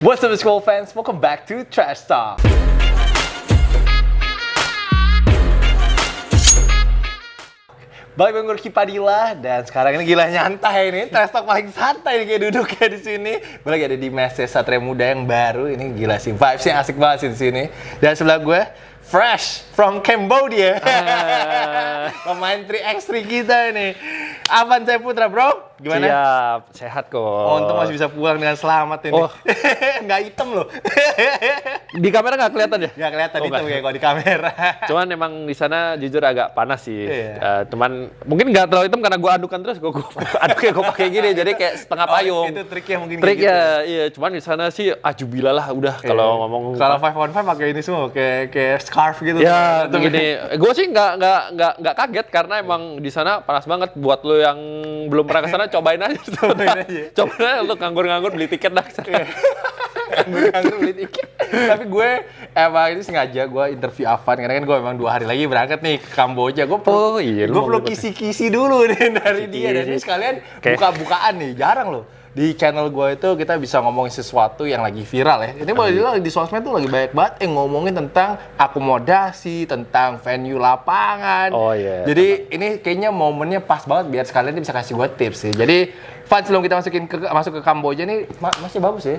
What's up school fans? Welcome back to Trash Talk. Balik bareng gue Ricky Padilla dan sekarang ini gila nyantai ini Trash Talk paling santai nih kayak duduknya di sini. Gue lagi ada di Messe Satria Muda yang baru ini gila sih vibesnya asik banget sih di sini. Dan sebelah gue Fresh from Cambodia. Pemain 3x3 kita ini. Avan saya Putra, bro. Gimana? Siap, sehat kok. Oh, untung masih bisa pulang dengan selamat ini. Oh. nggak hitam loh. Di kamera nggak kelihatan ya? nggak kelihatan Oh, hitam kayak kalau di kamera. Cuman emang di sana jujur agak panas sih. Iya. Eh, cuman mungkin nggak terlalu hitam karena gue adukan terus. Gue aduknya gue pakai gini, jadi kayak setengah Oh, payung. itu triknya mungkin kayak Trik gitu. ya, iya. Cuman di sana sih ajubila lah udah Iya. kalau ngomong. Kalau five on five pakai ini semua, kayak kayak scarf gitu. Ya, Tuh, begini. Gue sih nggak nggak nggak nggak kaget karena emang di sana panas banget. Buat lo yang belum pernah ke sana, cobain aja. Cobain aja. cobain aja lo nganggur-nganggur beli tiket dah. ke sana. Nganggur beli tiket. Tapi gue emang ini sengaja gue interview Avan karena kan gue emang dua hari lagi berangkat nih ke Kamboja. Gue perlu, Oh, iya, lu gue perlu kisi-kisi dulu nih dari dia dan ini sekalian buka-bukaan nih. Jarang loh di channel gue itu kita bisa ngomongin sesuatu yang lagi viral ya. Ini boleh dibilang di sosmed tuh lagi banyak banget yang ngomongin tentang akomodasi, tentang venue lapangan. Oh, iya. Jadi ini kayaknya momennya pas banget biar sekalian bisa kasih gue tips sih. Jadi Van sebelum kita masukin ke masuk ke Kamboja nih ma- masih bagus ya.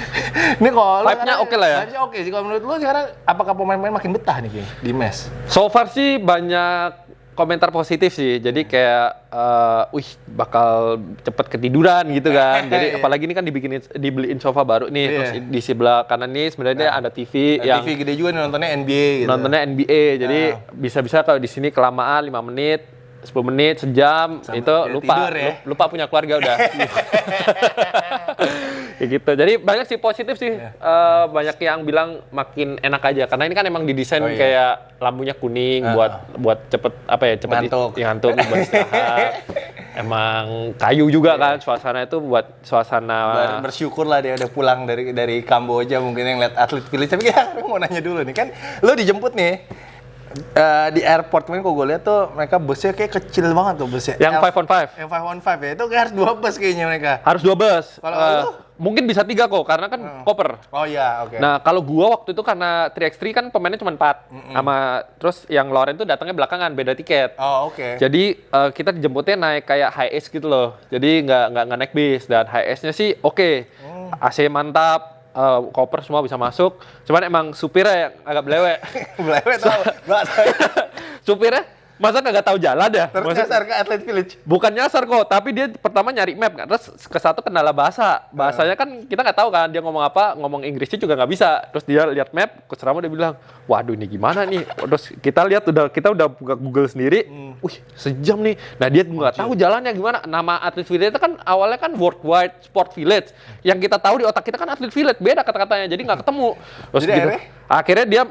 ini kalau Vibe-nya oke lah ya? Vibe-nya oke sih. Kalau menurut lu sekarang apakah pemain-pemain makin betah nih King, di mes? So far sih banyak komentar positif sih. Jadi kayak, eh, wih bakal cepet ketiduran gitu kan. Iya. Jadi apalagi ini kan dibikinin dibeliin sofa baru nih. Iya. Terus di sebelah kanan nih sebenarnya ada TV yang TV gede juga nih nontonnya NBA gitu. nontonnya NBA. Jadi Ah. bisa-bisa kalau di sini kelamaan 5 menit, 10 menit, sejam Sampai itu lupa tidur ya. lu- lupa punya keluarga udah. Kayak gitu. Jadi banyak sih positif sih. Eh, banyak yang bilang makin enak aja karena ini kan emang didesain Oh, iya. kayak lampunya kuning Ah. buat buat cepet apa ya cepet Ngantuk. ya, ngantuk buat istirahat. emang kayu juga kan suasana itu buat suasana Ber- bersyukur lah dia udah pulang dari dari Kamboja mungkin yang lihat atlet village tapi ya mau nanya dulu nih kan lu dijemput nih eh, di airport kemarin kok gue lihat tuh mereka busnya kayak kecil banget tuh busnya yang L- 5 on 5. yang five on five ya itu kayak harus dua bus kayaknya mereka Harus dua bus. Kalau lu? mungkin bisa tiga kok karena kan koper. oh iya oke Nah, kalau gua waktu itu karena 3x3 kan pemainnya cuma 4 sama terus yang Loren tuh datangnya belakangan beda tiket. oh oke Jadi eh, kita dijemputnya naik kayak high S gitu loh. Jadi nggak nggak naik bis dan high S-nya sih oke. Oh. AC mantap, eh, koper semua bisa masuk. Cuman emang supirnya yang agak belewek. Gak tau supirnya masa nggak tahu jalan ya? Terus Maksud- nyasar ke atlet village Bukan nyasar kok, tapi dia pertama nyari map kan. Terus ke satu kendala bahasa. Bahasanya kan kita nggak tahu kan dia ngomong apa, ngomong Inggrisnya juga nggak bisa. Terus dia lihat map, coach dia bilang, "Waduh, ini gimana nih?" Terus kita lihat udah kita udah buka Google sendiri. Wih, sejam nih. Nah, dia nggak tahu jalannya gimana. Nama atlet village itu kan awalnya kan Worldwide Sport Village. Yang kita tahu di otak kita kan atlet village, beda kata-katanya. Jadi nggak ketemu. Terus Jadi gitu. akhirnya? Akhirnya dia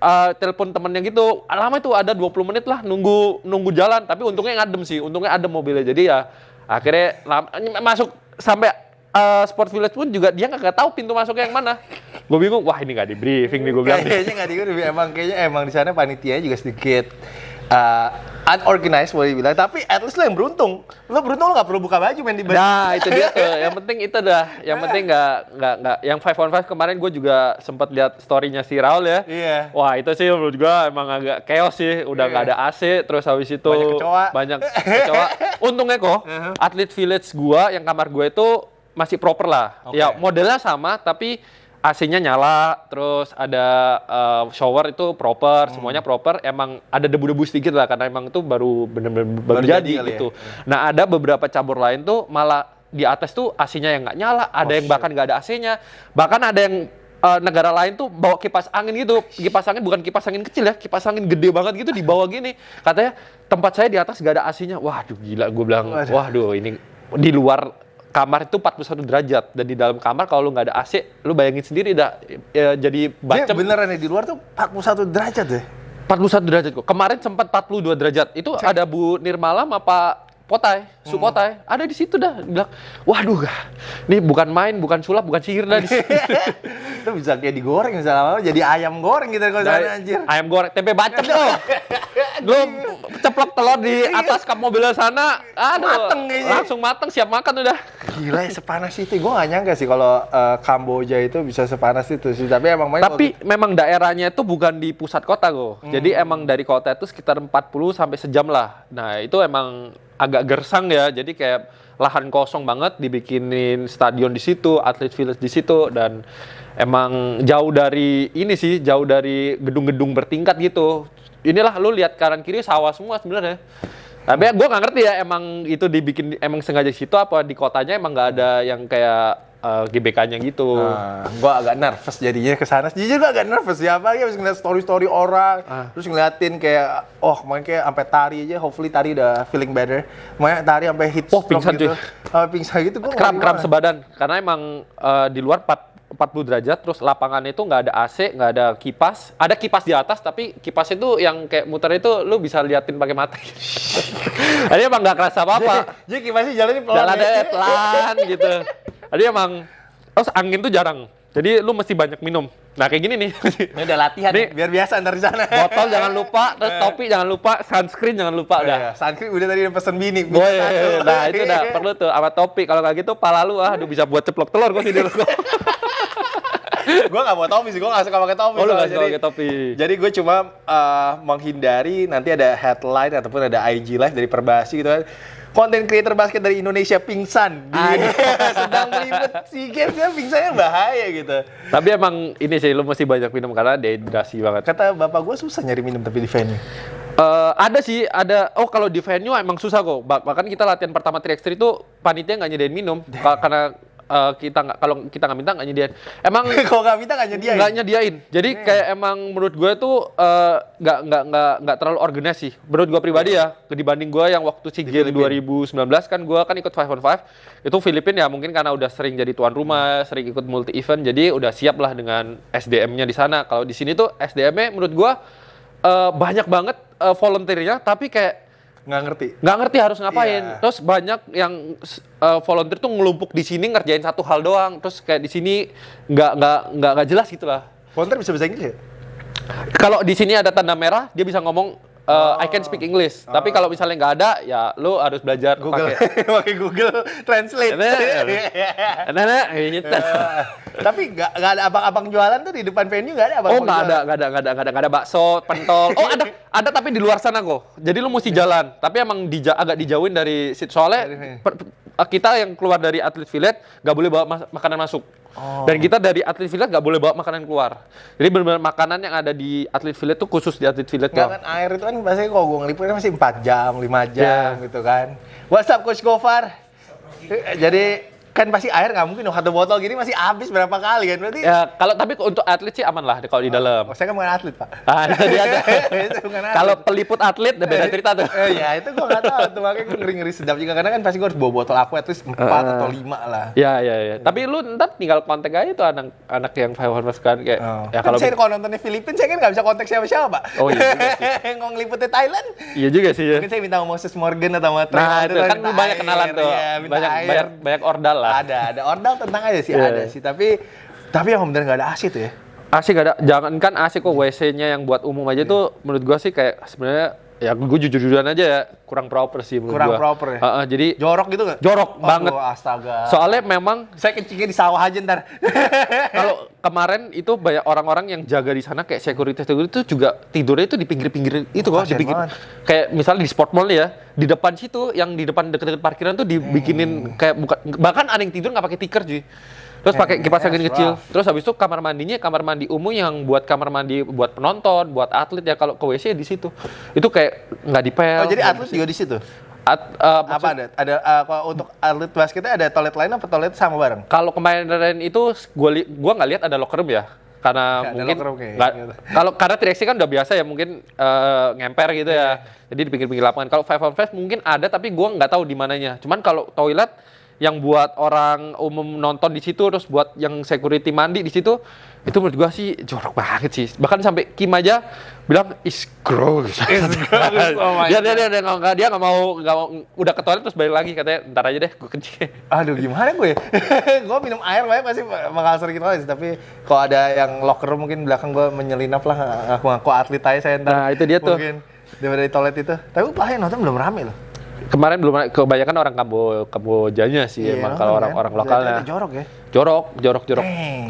uh, telepon temennya gitu. Lama itu ada 20 menit lah nunggu nunggu jalan, tapi untungnya ngadem sih. Untungnya ada mobilnya. Jadi ya akhirnya lama, masuk sampai uh, Sport Village pun juga dia nggak tahu pintu masuknya yang mana. Gue bingung, wah ini nggak di briefing nih gue bilang. kayaknya nggak diurus emang kayaknya emang di sana panitianya juga sedikit uh, unorganized boleh dibilang tapi at least lo yang beruntung lo beruntung lo nggak perlu buka baju main di bus Nah itu dia tuh, yang penting itu dah, yang penting nggak nggak nggak, yang five on five kemarin gue juga sempat lihat storynya si Raul ya. Iya. Wah itu sih menurut gue emang agak chaos sih, udah nggak ada AC, terus habis itu Banyak kecoa. banyak kecoa. Untungnya kok Uh-huh. atlet village gua yang kamar gue itu masih proper lah. Oke. Ya modelnya sama tapi AC-nya nyala, terus ada uh, shower itu Hmm. proper, semuanya proper. Emang ada debu-debu sedikit lah karena emang itu baru bener-bener baru, Baru jadi, jadi kali ya. gitu. Nah ada beberapa cabur lain tuh malah di atas tuh AC-nya yang nggak nyala, ada Oh, yang bahkan nggak ada AC-nya, bahkan ada yang eh, negara lain tuh bawa kipas angin gitu, kipas angin bukan kipas angin kecil ya, kipas angin gede banget gitu di bawah gini, katanya tempat saya di atas nggak ada AC-nya, waduh gila, gue bilang, waduh ini di luar kamar itu 41 derajat dan di dalam kamar kalau lu nggak ada AC, lu bayangin sendiri dah ya, jadi Dia bacem beneran ya di luar tuh 41 derajat deh 41 derajat kok. Kemarin sempat 42 derajat. Itu ada Bu Nirmala sama Pak Potai, Su Hmm. Potai. Ada di situ dah. Bilang, waduh, ini bukan main, bukan sulap, bukan sihir dah itu bisa kayak digoreng lama-lama jadi ayam goreng gitu kalau anjir Ayam goreng, tempe bacem tuh. Lu ceplok telur di atas kap mobil sana, aduh, Mateng kayaknya. langsung mateng siap makan udah. Gila ya sepanas itu. Gue gak nyangka sih kalau eh, Kamboja itu bisa sepanas itu sih. Tapi emang main Tapi memang daerahnya itu bukan di pusat kota kok. Jadi emang dari kota itu sekitar 40 sampai sejam lah. Nah, itu emang agak gersang ya. Jadi kayak lahan kosong banget dibikinin stadion di situ, atlet village di situ dan emang jauh dari ini sih, jauh dari gedung-gedung bertingkat gitu. Inilah lu lihat kanan kiri sawah semua sebenarnya. Tapi gue nggak ngerti ya emang itu dibikin emang sengaja situ apa di kotanya emang nggak ada yang kayak eh, GBK-nya gitu. Nah, gue agak nervous jadinya ke sana. Jujur gue agak nervous ya, apalagi habis ngeliat story-story orang, Ah. terus ngeliatin kayak, oh kemarin kayak sampai tari aja, hopefully tari udah feeling better. Makanya tari sampai hit Oh, stroke pingsan, gitu. cuy. Sampai pingsan gitu, gue kram-kram sebadan karena emang eh, di luar 4 40 derajat terus lapangan itu nggak ada AC nggak ada kipas. Ada kipas di atas tapi kipas itu yang kayak muter itu lu bisa liatin pakai mata jadi emang nggak kerasa apa apa Jadi gimana sih jalannya pelan jalan ya? pelan gitu. Jadi emang terus angin tuh jarang. Jadi lu mesti banyak minum nah kayak gini nih Ini udah latihan, Nih. biar biasa ntar di sana. botol jangan lupa terus topi jangan lupa sunscreen jangan lupa Oh, udah iya. Sunscreen udah tadi udah pesen bini. bini Boy, satu. nah itu udah perlu tuh sama topi. Kalau nggak gitu, pala lu ah, aduh bisa buat ceplok telur gua sih ruko. Gue gak bawa topi sih, gue gak suka pakai topi. Oh, lu nggak suka pakai topi. Jadi gue cuma uh, menghindari nanti ada headline ataupun ada IG live dari Perbasi gitu kan. Konten creator basket dari Indonesia pingsan di sedang meliput SEA Games ya pingsannya bahaya gitu. Tapi emang ini sih lu mesti banyak minum karena dehidrasi banget. Kata bapak gue susah nyari minum tapi di venue. Eh, ada sih, ada. Oh kalau di venue emang susah kok. Bah- Bahkan kita latihan pertama 3x3 itu panitia nggak nyediain minum Ka- karena eh, kita nggak kalau kita nggak minta nggak nyediain. Emang Kalau nggak minta nggak nyediain. nggak nyediain. Jadi kayak emang menurut gue tuh eh, nggak nggak nggak nggak terlalu organis sih. Menurut gue pribadi ya, dibanding gue yang waktu SEA Games 2019 kan gue kan ikut 5 on 5 itu Filipina ya mungkin karena udah sering jadi tuan rumah, sering ikut multi event, jadi udah siap lah dengan SDM-nya di sana. Kalau di sini tuh SDM-nya menurut gue eh, banyak banget eh, volunteer-nya, tapi kayak Nggak ngerti. nggak ngerti harus ngapain. Iya. Terus banyak yang uh, volunteer tuh ngelumpuk di sini ngerjain satu hal doang. Terus kayak di sini nggak nggak nggak nggak jelas gitu lah. Volunteer bisa bahasa Inggris ya? Kalau di sini ada tanda merah, dia bisa ngomong uh, I can speak English. Tapi kalau misalnya nggak ada, ya lu harus belajar Google. pakai. Google Translate. Nah, nah, kayak gitu. Tapi nggak nggak ada abang-abang jualan tuh di depan venue nggak ada abang Oh nggak ada, nggak ada, nggak ada, nggak ada, ada bakso, pentol. Oh ada, ada tapi di luar sana kok. Jadi lu mesti jalan. Tapi emang dija- agak dijauhin dari situ. Soalnya per- kita yang keluar dari atlet village nggak boleh bawa mas- makanan masuk. Dan kita dari atlet village nggak boleh bawa makanan keluar. Jadi benar-benar makanan yang ada di atlet village tuh khusus di atlet village Nggak kan air itu kan biasanya kalau gue ngeliputnya masih 4 jam, 5 jam Ya. gitu kan. What's up Coach Gofar? Jadi kan pasti air nggak mungkin dong satu botol gini masih habis berapa kali kan berarti Ya kalau tapi untuk atlet sih aman lah kalau di dalam. oh, saya kan bukan atlet pak Ah, dia. Kalau peliput atlet beda cerita tuh. eh, ya itu gue nggak tahu tuh makanya gue ngeri ngeri sedap juga karena kan pasti gue harus bawa botol aku at least 4 atau 5 lah Ya, ya, ya. Tapi lu ntar tinggal kontak aja tuh anak anak yang five Hornets kan kayak Oh. ya kan kalau saya kalau nontonnya Filipina saya kan nggak bisa kontak siapa siapa pak Oh, iya Ngomong ngeliputnya Thailand Iya juga sih ya. mungkin saya minta sama Moses Morgan atau sama Trey Nah, itu kan banyak kenalan tuh. Iya, banyak, banyak banyak ordal lah. Ada ada. Ordal tentang aja sih Iya. ada sih. Tapi tapi yang bener nggak ada AC tuh ya? AC gak ada, jangankan AC kok WC-nya yang buat umum aja tuh menurut gua sih kayak sebenarnya ya gue jujur-jujuran aja ya kurang proper sih menurut Kurang gua. proper ya? Heeh, jadi jorok gitu nggak jorok Aduh, banget. astaga Soalnya memang saya kencingnya di sawah aja ntar kalau kemarin itu banyak orang-orang yang jaga di sana kayak security security itu juga tidurnya itu di pinggir-pinggir itu kok, di pinggir. banget. Kayak misalnya di sport mall ya, di depan situ yang di depan deket-deket parkiran tuh dibikinin kayak bukan bahkan ada yang tidur nggak pakai tikar cuy. Terus pakai kipas angin that's kecil. rough. Terus habis itu kamar mandinya kamar mandi umum yang buat kamar mandi buat penonton, buat atlet ya kalau ke WC di situ. Itu kayak nggak dipel. oh jadi atlet juga di situ At- eh, apa ada ada uh, kalau untuk atlet basketnya ada toilet lain apa toilet sama bareng Kalau kemarin itu gua li gua nggak lihat ada locker room ya. Karena ada mungkin nggak- gitu. kalau karena 3 kan udah biasa ya mungkin eh, ngemper gitu Iya. ya. Jadi di pinggir-pinggir lapangan. Kalau five on five mungkin ada tapi gua nggak tahu di mananya. Cuman kalau toilet yang buat orang umum nonton di situ terus buat yang security mandi di situ itu menurut gua sih jorok banget sih. Bahkan sampai Kim aja bilang is gross. Is gross, oh my dia, dia, dia, dia, nggak dia nggak mau nggak mau udah ke toilet terus balik lagi katanya ntar aja deh gue kencing. Aduh gimana gue? gue minum air banyak pasti bakal sering toilet. Tapi kalau ada yang locker room mungkin belakang gue menyelinap lah ngaku-ngaku atlet aja saya ntar. Nah, itu dia tuh. Mungkin daripada di toilet itu. Tapi paling nonton belum rame loh. Kemarin belum kebanyakan orang Kambo Kambojanya sih Iya, emang kalau kan? orang-orang Berarti lokalnya. jorok ya. Jorok, jorok, jorok. Dang.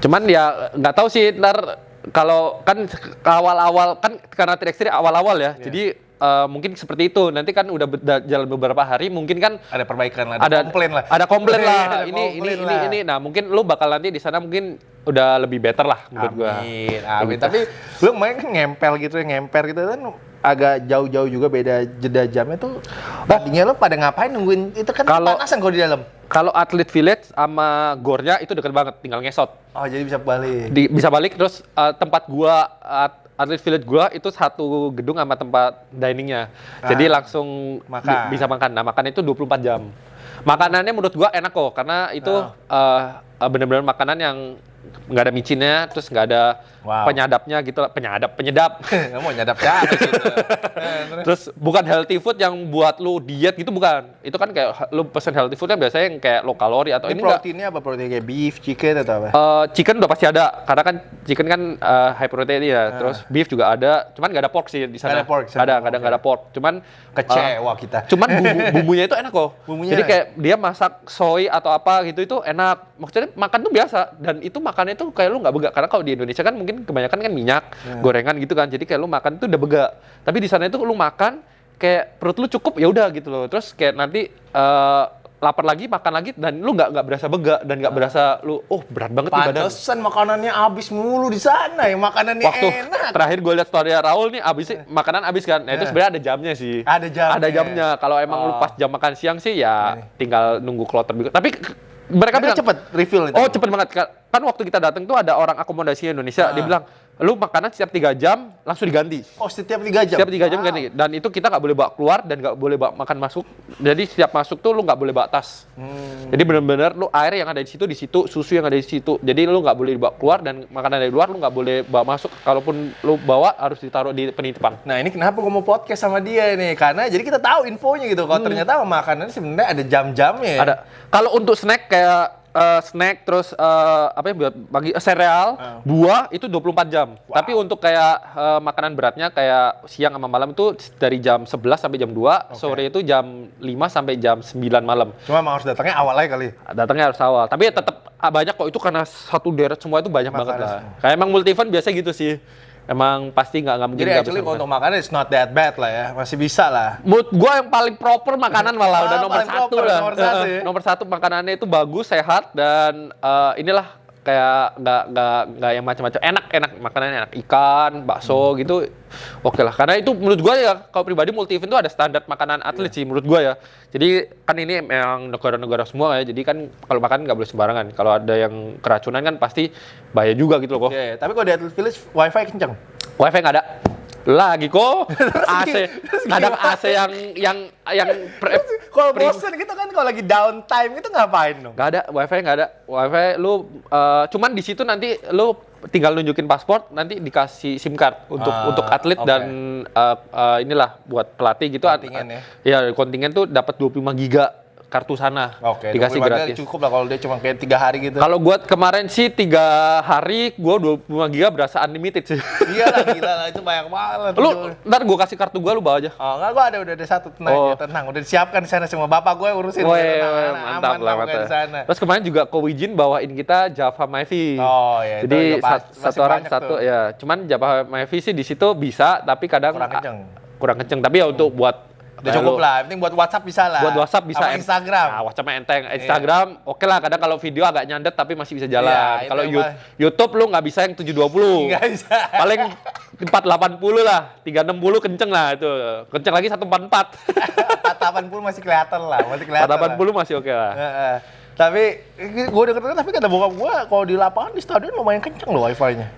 Cuman ya nggak tahu sih ntar kalau kan awal-awal kan karena tiga awal-awal ya. Iya. Jadi eh, mungkin seperti itu. Nanti kan udah jalan beberapa hari mungkin kan Ada perbaikan lah, ada komplain lah. Ada komplain lah. Ada ini ini komplain ini lah. ini. Nah, mungkin lu bakal nanti di sana mungkin udah lebih better lah menurut gua. Amin, amin. Tapi lu main kan ngempel gitu ya, ngemper gitu kan agak jauh-jauh juga beda jeda jamnya tuh. Tadinya lu pada ngapain nungguin itu kan Kalau- panasan kalau di dalam. Kalau atlet village sama gornya itu deket banget, tinggal ngesot. Oh, jadi bisa balik. Di, bisa balik terus eh, tempat gua at- atlet village gua itu satu gedung sama tempat diningnya. Jadi Ah, langsung makan. bi- bisa makan. Nah, makan itu 24 jam. Makanannya menurut gua enak kok karena itu Ah. eh, eh, bener-bener makanan yang nggak ada micinnya, terus nggak ada Wow. penyadapnya gitu, penyadap, penyedap. Nggak mau nyadap siapa gitu. Terus? Terus bukan healthy food yang buat lu diet gitu bukan. Itu kan kayak lu pesen healthy food kan biasanya yang kayak low kalori atau Ini ini enggak. proteinnya apa? Protein kayak beef, chicken atau apa? Eh, chicken udah pasti ada karena kan chicken kan eh, high protein ya. Ah. Terus beef juga ada, cuman nggak ada pork sih di sana. Ada pork, ada, kadang nggak ada pork. Cuman Kecewa eh, kita. Cuman bumbu, bumbunya itu enak kok. Bumbunya Jadi enak. kayak dia masak soy atau apa gitu itu enak. Maksudnya makan tuh biasa dan itu makannya tuh kayak lu nggak begak karena kalau di Indonesia kan mungkin kebanyakan kan minyak, Ya. gorengan gitu kan. Jadi kayak lu makan tuh udah begak. Tapi di sana itu lu makan kayak perut lu cukup ya udah gitu loh. Terus kayak nanti eh, lapar lagi makan lagi dan lu nggak nggak berasa begak dan nggak berasa lu oh berat banget nih badan. Pantesan makanannya habis mulu di sana ya, makanannya Waktu enak. terakhir gue lihat story Raul nih abis makanan abis kan. Nah itu Eh. sebenarnya ada jamnya sih. Ada jamnya. Ada jamnya. Kalau emang lu Oh. pas jam makan siang sih ya Ini. tinggal nunggu kloter. Tapi mereka Mereka bilang cepet refill itu. Oh cepet banget Ka- kan waktu kita datang tuh ada orang akomodasi Indonesia Ah. dia bilang lu makanan setiap tiga jam langsung diganti Oh, setiap 3 jam. setiap tiga jam Wow. ganti dan itu kita nggak boleh bawa keluar dan nggak boleh bawa makan masuk jadi setiap masuk tuh lu nggak boleh bawa tas Hmm. jadi benar-benar lu air yang ada di situ di situ susu yang ada di situ jadi lu nggak boleh dibawa keluar dan makanan dari luar lu nggak boleh bawa masuk kalaupun lu bawa harus ditaruh di penitipan Nah ini kenapa gue mau podcast sama dia nih? Karena jadi kita tahu infonya gitu. Kalau ternyata makanan sebenarnya ada jam-jamnya. ya. Hmm. ada kalau untuk snack kayak eh, snack terus eh, apa ya buat bagi eh, sereal Ah. buah itu 24 jam. Tapi untuk kayak eh, makanan beratnya kayak siang sama malam itu dari jam 11 sampai jam 2 sore itu jam 5 sampai jam 9 malam. Cuma harus datangnya awal aja kali. datangnya harus awal. Tapi ya tetap ah, banyak kok. Itu karena satu deret semua itu banyak banget Makanan lah. Kayak emang multi event biasa gitu sih emang pasti nggak nggak mungkin Jadi actually kalau untuk makanan it's not that bad lah ya. Masih bisa lah. Menurut gua yang paling proper makanan malah Ah, udah nomor satu proper, lah. nomor satu ya. nomor satu makanannya itu bagus, sehat dan eh, inilah kayak nggak nggak nggak yang macam-macam. Enak enak. Makanannya enak. Ikan bakso Hmm. gitu oke lah. Karena itu menurut gua ya kalau pribadi multi event itu ada standar makanan atlet Iya. sih menurut gua ya. Jadi kan ini memang negara-negara semua ya. Jadi kan kalau makan nggak boleh sembarangan. Kalau ada yang keracunan kan pasti bahaya juga gitu loh kok Oke, tapi kalau di Atlet Village wifi kenceng. wifi nggak ada lagi kok AC kadang? AC yang yang yang pre- Kalau bosen gitu kan kalau lagi downtime itu ngapain dong? Gak ada, wifi nggak ada. Wifi lu eh, cuman di situ nanti lu tinggal nunjukin paspor, nanti dikasih SIM card untuk Ah, untuk atlet oke. dan eh, eh, inilah buat pelatih gitu. Kontingen ya? Iya, kontingen tuh dapat 25 giga kartu sana. Oke, dikasih 25 gratis. cukup lah kalau dia cuma kayak tiga hari gitu. Kalau gua kemarin sih tiga hari gua 25 giga berasa unlimited sih. Iya lah, gila lah itu banyak banget. lu ntar gua kasih kartu gua lu bawa aja. Oh enggak, gua ada udah ada satu tenang Oh. ya, tenang. Udah disiapkan di sana semua. Bapak gue urusin. Woi, Tenang, woi, anak, mantap aman lah, mantap. sana. Terus kemarin juga Ko Wijin bawain kita Java Myvi. Oh, ya, itu Jadi pas- satu orang satu tuh. ya. Cuman Java Myvi sih di situ bisa, tapi kadang Kurang kenceng. kurang kenceng. Tapi ya untuk buat Udah cukup lah, yang penting buat WhatsApp bisa lah. Buat WhatsApp bisa. En- Instagram. Nah, WhatsApp enteng. Instagram oke lah. Kadang kalau video agak nyandet tapi masih bisa jalan. Iya, kalau YouTube lu nggak bisa yang 720. Nggak bisa. Paling 480 lah, 360 kenceng lah itu. Kenceng lagi 144. 480 masih kelihatan lah, masih kelihatan. lah. 480 masih oke lah. Heeh. Tapi gue denger tapi kata bokap gue kalau di lapangan di stadion lumayan kenceng loh wifi-nya.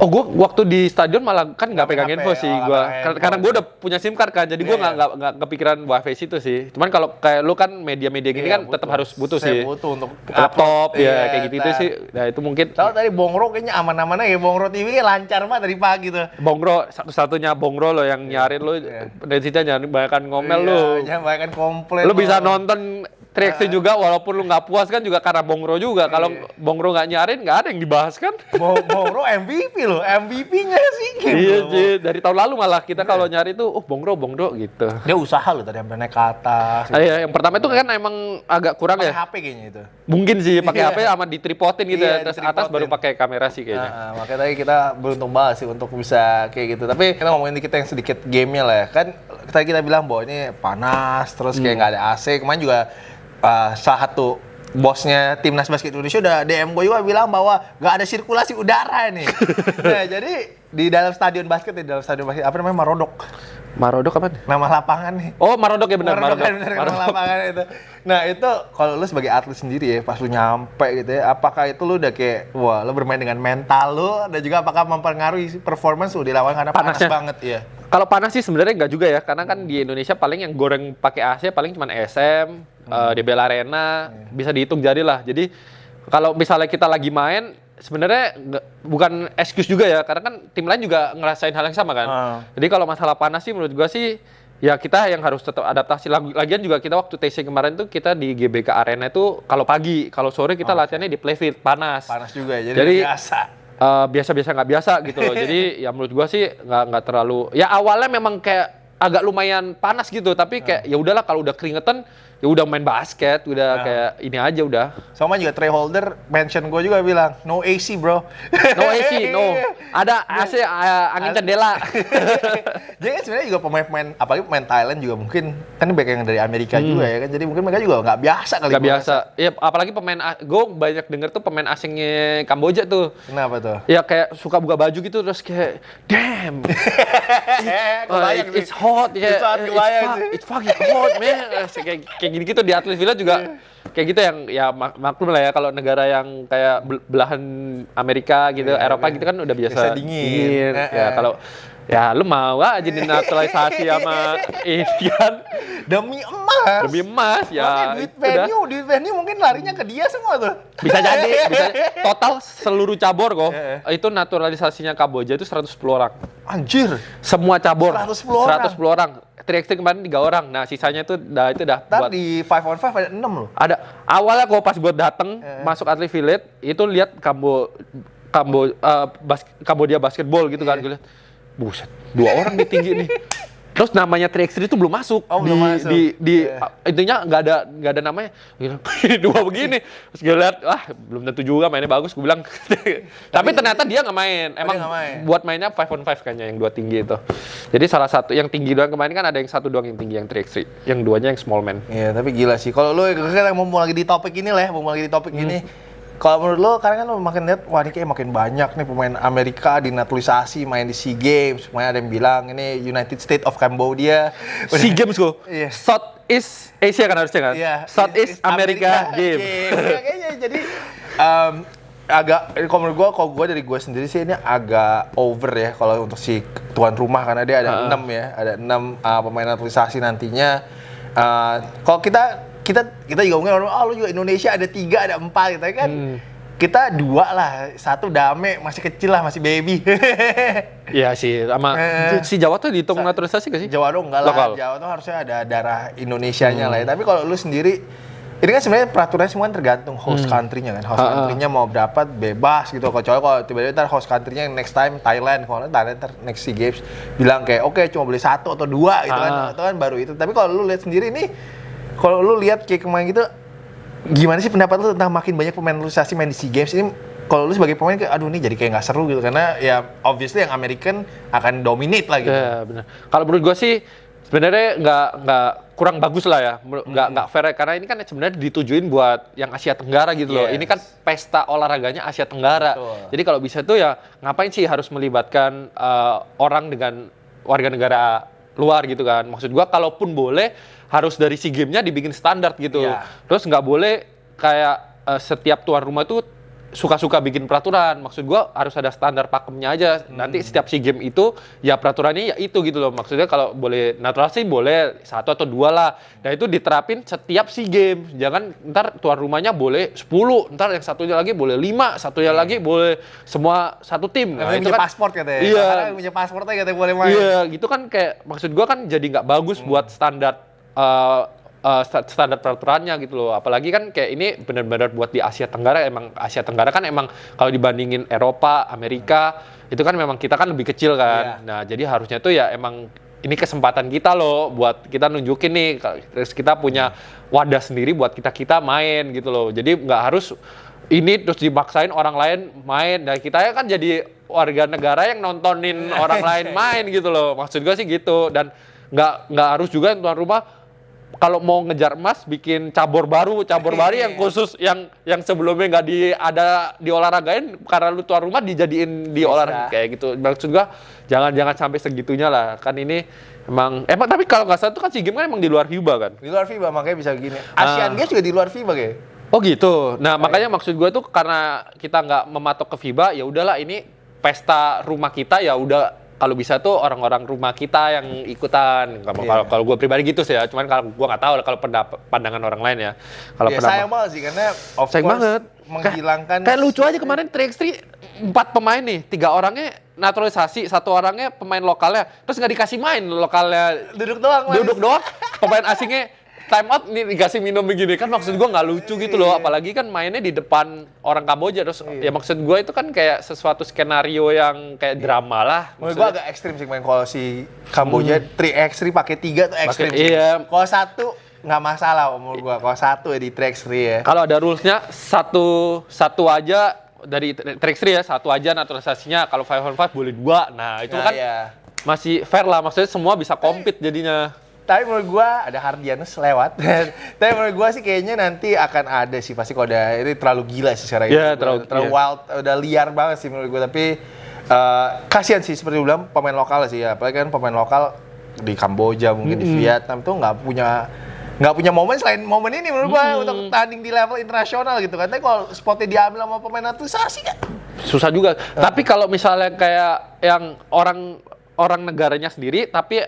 Oh, gua waktu di stadion malah kan nggak pegang info sih oh, gua. nggak Karena, gua udah punya SIM card kan, jadi gua Iya, nggak nggak nggak kepikiran wifi situ sih. Cuman kalau kayak lu kan media-media gini Iya, kan tetap harus butuh Saya sih. butuh untuk Laptop upload. ya Iya, kayak gitu itu nah. sih. Nah, itu mungkin Soalnya tadi Bongro kayaknya aman-aman aja. Bongro TV lancar banget dari pagi tuh. Bongro satu-satunya Bongro lo yang nyarin lu Iya. dari situ jangan banyak ngomel Iya, lu. Jangan banyak komplain. Lu bisa lo. nonton 3 juga walaupun lu nggak puas kan juga karena Bongro juga. Kalau Iya. Bongro nggak nyarin nggak ada yang dibahas kan. Bo Bongro MVP loh, MVP-nya sih game. iya. Ji. dari tahun lalu malah kita kalau nyari tuh, oh Bongro, Bongro gitu. Dia usaha loh tadi sampai naik ke atas. Ah, iya, yang pertama itu kan emang agak kurang Pakai ya. HP kayaknya itu. Mungkin sih pakai Iya. HP sama ditripotin gitu Iya, ya. Terus atas baru pakai kamera sih kayaknya. Nah, makanya tadi kita beruntung banget sih untuk bisa kayak gitu. Tapi kita ngomongin dikit yang sedikit gamenya lah ya. Kan tadi kita bilang bahwa ini panas, terus kayak nggak ada AC. Kemarin juga uh, salah satu bosnya timnas basket Indonesia udah DM gue juga bilang bahwa nggak ada sirkulasi udara nih. nah, jadi di dalam stadion basket, di dalam stadion basket apa namanya Marodok. Marodok apa? Nama lapangan nih. Oh, Marodok ya benar, Marodok Marodok. kan nama Marodok. lapangan itu. Nah itu kalau lu sebagai atlet sendiri ya, pas lu nyampe gitu ya, apakah itu lu udah kayak, wah lu bermain dengan mental lu, dan juga apakah mempengaruhi performance lu di lapangan karena panas Panasnya. banget ya? Kalau panas sih sebenarnya nggak juga ya, karena kan di Indonesia paling yang goreng pakai AC paling cuma SM, eh, DBL Arena, bisa dihitung jari lah. Jadi kalau misalnya kita lagi main, sebenarnya bukan excuse juga ya, karena kan tim lain juga ngerasain hal yang sama kan. Ah. Jadi kalau masalah panas sih menurut gua sih ya kita yang harus tetap adaptasi. Lag- Lagian juga kita waktu TC kemarin tuh kita di GBK Arena itu kalau pagi, kalau sore kita latihannya di playfield panas. Panas juga ya, jadi, Jadi- biasa. Eh, biasa-biasa nggak biasa gitu loh. Jadi ya menurut gua sih nggak nggak terlalu. Ya awalnya memang kayak agak lumayan panas gitu, tapi kayak ya udahlah kalau udah keringetan ya udah main basket, udah Nah. kayak ini aja udah. Sama juga Trey Holder mention gue juga bilang, no AC bro. No AC, no. Ada AC eh, angin jendela. Jadi kan sebenarnya juga pemain-pemain, apalagi pemain Thailand juga mungkin kan banyak yang dari Amerika juga ya kan. Jadi mungkin mereka juga nggak biasa kali. Hmm. Nggak biasa. Ya apalagi pemain gue banyak denger tuh pemain asingnya Kamboja tuh. Kenapa tuh? Ya kayak suka buka baju gitu terus kayak damn. Uh, it- sih. it's hot ya. It's hot, uh, kebayang it's, sih. fu- it's fucking hot man. Kayak kayak gitu-gitu di atlet villa juga kayak gitu yang ya mak- maklum lah ya kalau negara yang kayak bel- belahan Amerika gitu, Iya, Eropa iya. gitu kan udah biasa, Biasa dingin. Eh, Ya eh. kalau ya lu mau aja dinaturalisasi sama ini kan Demi emas. demi emas ya. Makanya duit udah. venue, duit venue mungkin larinya ke dia semua tuh. Bisa jadi, bisa total seluruh cabur kok. Eh, Itu naturalisasinya Kamboja itu 110 orang. Anjir. Semua cabur. 110 orang. 110 orang. 3x3 kemarin 3 orang. Nah, sisanya itu udah itu udah Ntar buat di 5 on 5 ada 6 loh. ada awalnya gua pas buat dateng Eh. masuk atlet village itu lihat Kambo Kambo eh, bas, Kambodia basketball gitu kan Iya. gue lihat buset dua orang di tinggi nih terus namanya 3x3 itu belum masuk Oh, di, belum masuk. di di Iya. intinya nggak ada nggak ada namanya dua begini terus gue lihat ah belum tentu juga mainnya bagus gue bilang tapi ternyata dia nggak main emang nggak main. buat mainnya 5 on 5 kayaknya yang dua tinggi itu jadi salah satu yang tinggi doang kemarin kan ada yang satu doang yang tinggi yang 3x3 yang duanya yang small man Iya, tapi gila sih. Kalau lu kita mau lagi di topik ini lah ya, mau lagi di topik Hmm. ini. Kalau menurut lo, karena kan lo makin lihat, wah ini kayak makin banyak nih pemain Amerika dinaturalisasi, main di SEA Games. Makanya ada yang bilang ini United States of Cambodia. SEA Games kok. Iya. South East Asia kan harusnya kan? Iya. South East America, Game. Ya, kayaknya jadi em, agak kalau menurut gue, kalau gue dari gue sendiri sih ini agak over ya kalau untuk si tuan rumah karena dia ada enam ya, ada enam uh, pemain naturalisasi nantinya. Uh, kalau kita kita kita juga mungkin orang, oh lu juga Indonesia ada tiga, ada empat gitu kan. Hmm. Kita dua lah, satu dame masih kecil lah, masih baby. Iya sih, sama Eh. si Jawa tuh dihitung naturalisasi gak sih? Jawa tuh enggak lah, Lokal. Jawa tuh harusnya ada darah Indonesianya lah ya. Tapi kalau lu sendiri, ini kan sebenarnya peraturannya semua kan tergantung host country-nya kan. Host country-nya mau berapa bebas gitu. Kecuali kalau tiba-tiba ntar host country-nya next time Thailand, kalau Thailand ntar next SEA Games bilang kayak oke cuma boleh satu atau dua gitu kan. Ha. Itu kan baru itu. Tapi kalau lu lihat sendiri nih, kalau lu lihat kayak kemarin gitu, gimana sih pendapat lu tentang makin banyak pemain naturalisasi main di SEA Games ini? Kalau lu sebagai pemain kayak aduh ini jadi kayak nggak seru gitu karena ya obviously yang American akan dominate lah gitu. Iya benar. Kalau menurut gua sih sebenarnya nggak nggak kurang bagus lah ya, nggak nggak fair karena ini kan sebenarnya ditujuin buat yang Asia Tenggara gitu loh. Yes. Ini kan pesta olahraganya Asia Tenggara. Betul. Jadi kalau bisa tuh ya ngapain sih harus melibatkan eh, orang dengan warga negara luar gitu kan? Maksud gua kalaupun boleh harus dari si gamenya dibikin standar gitu. Iya. Terus nggak boleh kayak eh, setiap tuan rumah tuh suka-suka bikin peraturan. Maksud gua harus ada standar pakemnya aja. Nanti setiap si game itu ya peraturannya ya itu gitu loh. Maksudnya kalau boleh natural sih boleh satu atau dua lah. Dan itu diterapin setiap si game. Jangan ntar tuan rumahnya boleh 10, ntar yang satunya lagi boleh 5, satunya lagi boleh semua satu tim. Nah, punya paspor katanya. Iya. Karena punya pasportnya katanya boleh main. Iya, gitu kan kayak maksud gua kan jadi nggak bagus buat standar uh, sta- standar peraturannya gitu loh. Apalagi kan kayak ini benar-benar buat di Asia Tenggara emang Asia Tenggara kan emang kalau dibandingin Eropa, Amerika itu kan memang kita kan lebih kecil kan. Iya. Nah, jadi harusnya tuh ya emang ini kesempatan kita loh buat kita nunjukin nih terus kita punya wadah sendiri buat kita-kita main gitu loh. Jadi nggak harus ini terus dibaksain orang lain main dan kita ya kan jadi warga negara yang nontonin orang lain main gitu loh. Maksud gue sih gitu dan nggak nggak harus juga tuan rumah kalau mau ngejar emas bikin cabur baru, cabur baru yang khusus yang yang sebelumnya nggak di ada di olahragain karena lu tuan rumah dijadiin di Bisa. olahraga kayak gitu. Maksud gua jangan jangan sampai segitunya lah. Kan ini emang emang tapi kalau nggak salah itu kan si game kan emang di luar FIBA kan. Di luar FIBA makanya bisa gini. Asian Ah. Games juga di luar FIBA kayak. Oh gitu. Nah makanya maksud gue tuh karena kita nggak mematok ke FIBA, ya udahlah ini pesta rumah kita ya udah kalau bisa tuh orang-orang rumah kita yang ikutan. Kalau Iya. kalau kalau gue pribadi gitu sih ya. Cuman kalau gue nggak tahu kalau pendapat pandangan orang lain ya. Kalau Ya, pendapat- sayang banget sih karena of Sayang course banget. menghilangkan Kayak lucu aja kemarin 3x3 empat pemain nih, tiga orangnya naturalisasi, satu orangnya pemain lokalnya, terus nggak dikasih main lokalnya duduk doang duduk doang, pemain asingnya time out nih dikasih minum begini kan maksud gua nggak lucu gitu loh, apalagi kan mainnya di depan orang Kamboja terus ya maksud gua itu kan kayak sesuatu skenario yang kayak drama lah. Menurut gua agak ekstrim sih main kalau si Kamboja 3x3 pakai 3 tuh ekstrim. sih. Hmm. iya. Kalau satu nggak masalah menurut gua. Kalau satu ya di 3x3 ya. Kalau ada rulesnya satu satu aja dari track ya satu aja naturalisasinya kalau five on five boleh dua nah itu Nah, kan iya. masih fair lah maksudnya semua bisa compete jadinya Tapi menurut gua ada Hardianus lewat. Tapi menurut gua sih kayaknya nanti akan ada sih pasti kalau ada ini terlalu gila sih secara Iya, itu. terlalu- terlalu iya. wild, udah liar banget sih menurut gua tapi eh, kasihan sih seperti bilang pemain lokal sih ya. Apalagi kan pemain lokal di Kamboja mungkin di Vietnam tuh nggak punya nggak punya momen selain momen ini menurut gua untuk tanding di level internasional gitu kan. Tapi kalau spotnya diambil sama pemain naturalisasi kan susah juga tapi kalau misalnya kayak yang orang orang negaranya sendiri tapi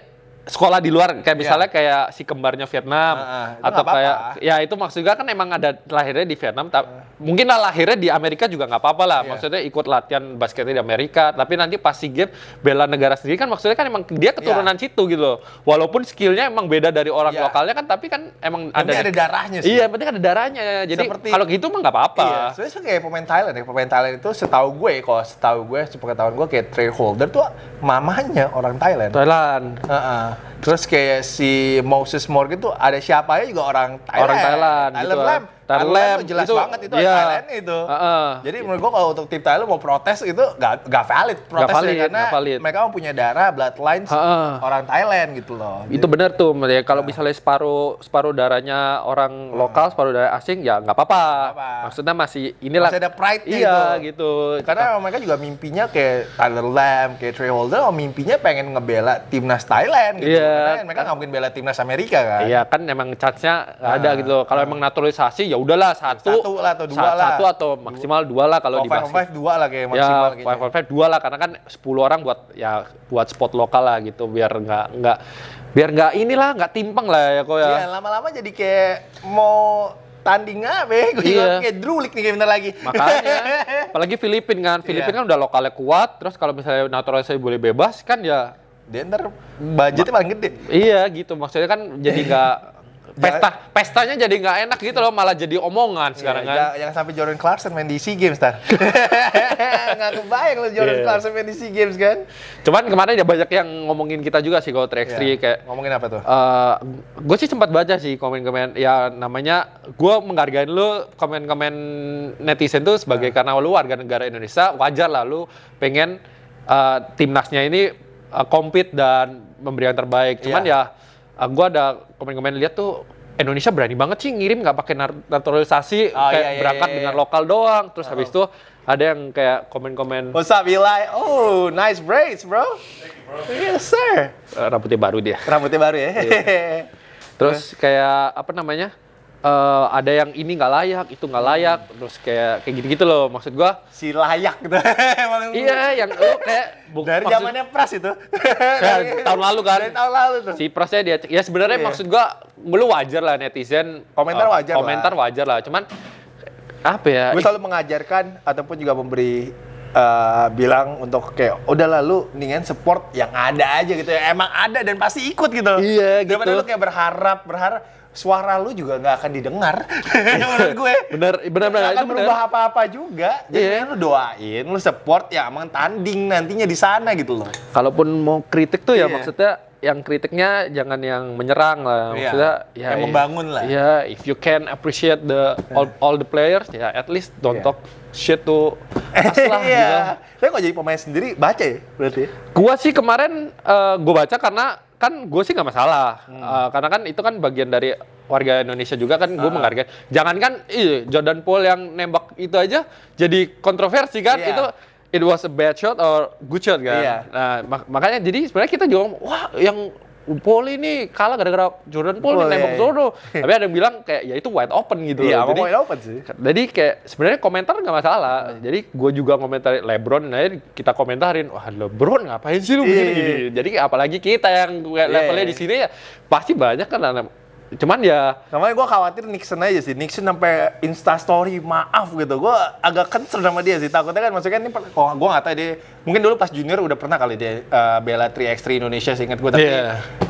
sekolah di luar kayak misalnya kayak si kembarnya Vietnam itu atau kayak ya itu maksudnya kan emang ada lahirnya di Vietnam tapi mungkin lah lahirnya di Amerika juga nggak apa-apa lah Iya. maksudnya ikut latihan basketnya di Amerika tapi nanti pas si game bela negara sendiri kan maksudnya kan emang dia keturunan situ gitu loh walaupun skillnya emang beda dari orang Iya. lokalnya kan tapi kan emang penting ada darahnya sih. iya penting ada darahnya jadi Seperti- kalau gitu mah nggak apa-apa Iya, sebenarnya kayak pemain Thailand ya. Pemain Thailand itu setahu gue, kalau setahu gue, sepengetahuan gue kayak Trey Holder tuh mamanya orang Thailand. Thailand Heeh. Terus kayak si Moses Morgan tuh ada siapanya juga orang Thailand. Orang Thailand, Thailand gitu. Lam. Thailand Thailand tuh jelas itu, banget itu iya. Thailand itu. Heeh. Jadi menurut gua kalau untuk tim Thailand mau protes itu gak, gak valid protesnya valid, karena valid. mereka mempunyai darah bloodlines Heeh. orang Thailand gitu loh. Itu benar tuh, ya kalau misalnya separuh separuh darahnya orang lokal, separuh darah asing ya nggak apa-apa. apa. Maksudnya masih inilah. Masih ada pride-nya Iya itu. gitu. Karena mereka juga mimpinya kayak Tyler Lamb, kayak Trey Holder, oh, mimpinya pengen ngebela timnas Thailand gitu. Iya. Karena kan mereka nggak mungkin bela timnas Amerika kan. Iya kan emang chance-nya nggak ada Ah, gitu. Kalau emang naturalisasi ya udahlah satu, Satu lah atau dua sa- lah. Satu atau maksimal dua lah kalau Kalau di basket. five dua lah kayak maksimal Ya, five on five dua lah karena kan 10 orang buat ya buat spot lokal lah gitu biar nggak nggak biar nggak inilah nggak timpang lah ya kok ya. Iya, lama-lama jadi kayak mau tanding apa ya? Gue Iya. kayak drulik nih kayak bentar lagi. Makanya, apalagi Filipin kan, Filipin Iya. kan udah lokalnya kuat, terus kalau misalnya naturalisasi boleh bebas kan ya, Dia ntar budgetnya paling gede. iya gitu, maksudnya kan jadi nggak pesta, pestanya jadi nggak enak gitu loh, malah jadi omongan sekarang Iya, kan. jangan, jangan sampai Jordan Clarkson main di SEA Games, tar. Nggak kebayang lo Jordan Iya. Clarkson main di SEA Games kan? Cuman kemarin ya banyak yang ngomongin kita juga sih kalau 3x3 Iya. kayak Ngomongin apa tuh? gue sih sempat baca sih komen-komen ya namanya gue menghargai lu komen-komen netizen tuh sebagai Iya. karena lu warga negara Indonesia wajar lah lu pengen eh, timnasnya ini eh, compete dan memberi yang terbaik cuman Iya. ya gue ada komen-komen lihat tuh Indonesia berani banget sih ngirim nggak pakai naturalisasi Oh, kayak iya, iya, berangkat iya, iya. dengan lokal doang terus habis itu ada yang kayak komen-komen What's up, Eli? Oh, nice braids, bro. Yes, sir. eh, rambutnya baru dia Rambutnya baru ya? Terus kayak apa namanya? Eh, ada yang ini nggak layak, itu nggak layak, terus kayak kayak gitu-gitu loh. Maksud gua, si layak gitu. Iya yang lu kayak bu- Dari maksud- zamannya Pras itu. Ya, tahun lalu kan. Dari tahun lalu tuh. si prosnya dia ya sebenarnya Iya. maksud gua lu wajar lah netizen Komentar eh, wajar lah. komentar wajar lah cuman apa ya Gue selalu mengajarkan ataupun juga memberi eh, bilang untuk kayak udah lalu mendingan support yang ada aja gitu ya. Emang ada dan pasti ikut gitu. Iya, Daripada gitu. lu kayak berharap, berharap suara lu juga nggak akan didengar. Menurut gue. Bener, bener, bener. Nggak akan berubah apa-apa juga. Jadi Iya. lu doain, lu support ya emang tanding nantinya di sana gitu loh. Kalaupun mau kritik tuh ya Iya. maksudnya yang kritiknya jangan yang menyerang lah. Iya. Maksudnya ya Yang membangun lah. Iya, if you can appreciate the all, all the players ya at least don't Iya. talk shit to us lah gitu. Iya. Tapi kalau jadi pemain sendiri baca ya berarti. Gua sih kemarin eh, gua baca karena kan gue sih nggak masalah Hmm. Eh, karena kan itu kan bagian dari warga Indonesia juga kan Ah. gue menghargai jangan kan ih, Jordan Paul yang nembak itu aja jadi kontroversi kan Iya. itu it was a bad shot or good shot kan Iya. nah mak- makanya jadi sebenarnya kita juga wah yang Paul ini kalah gara-gara Jordan Paul Paul, nih nembak iya. Zoro tapi ada yang bilang kayak ya itu wide open gitu Iya, loh. mau jadi main open sih. jadi kayak sebenarnya komentar nggak masalah. Jadi gue juga komentar LeBron, nah kita komentarin, wah LeBron ngapain sih lu begini Iya. Jadi apalagi kita yang Iya, levelnya iya. di sini ya pasti banyak kan. anak- Cuman ya Namanya gue khawatir Nixon aja sih. Nixon sampai instastory maaf gitu. Gue agak concern sama dia sih. Takutnya kan maksudnya ini per- kalau gue nggak tahu dia mungkin dulu pas junior udah pernah kali dia eh, bela 3x3 Indonesia seingat gue tapi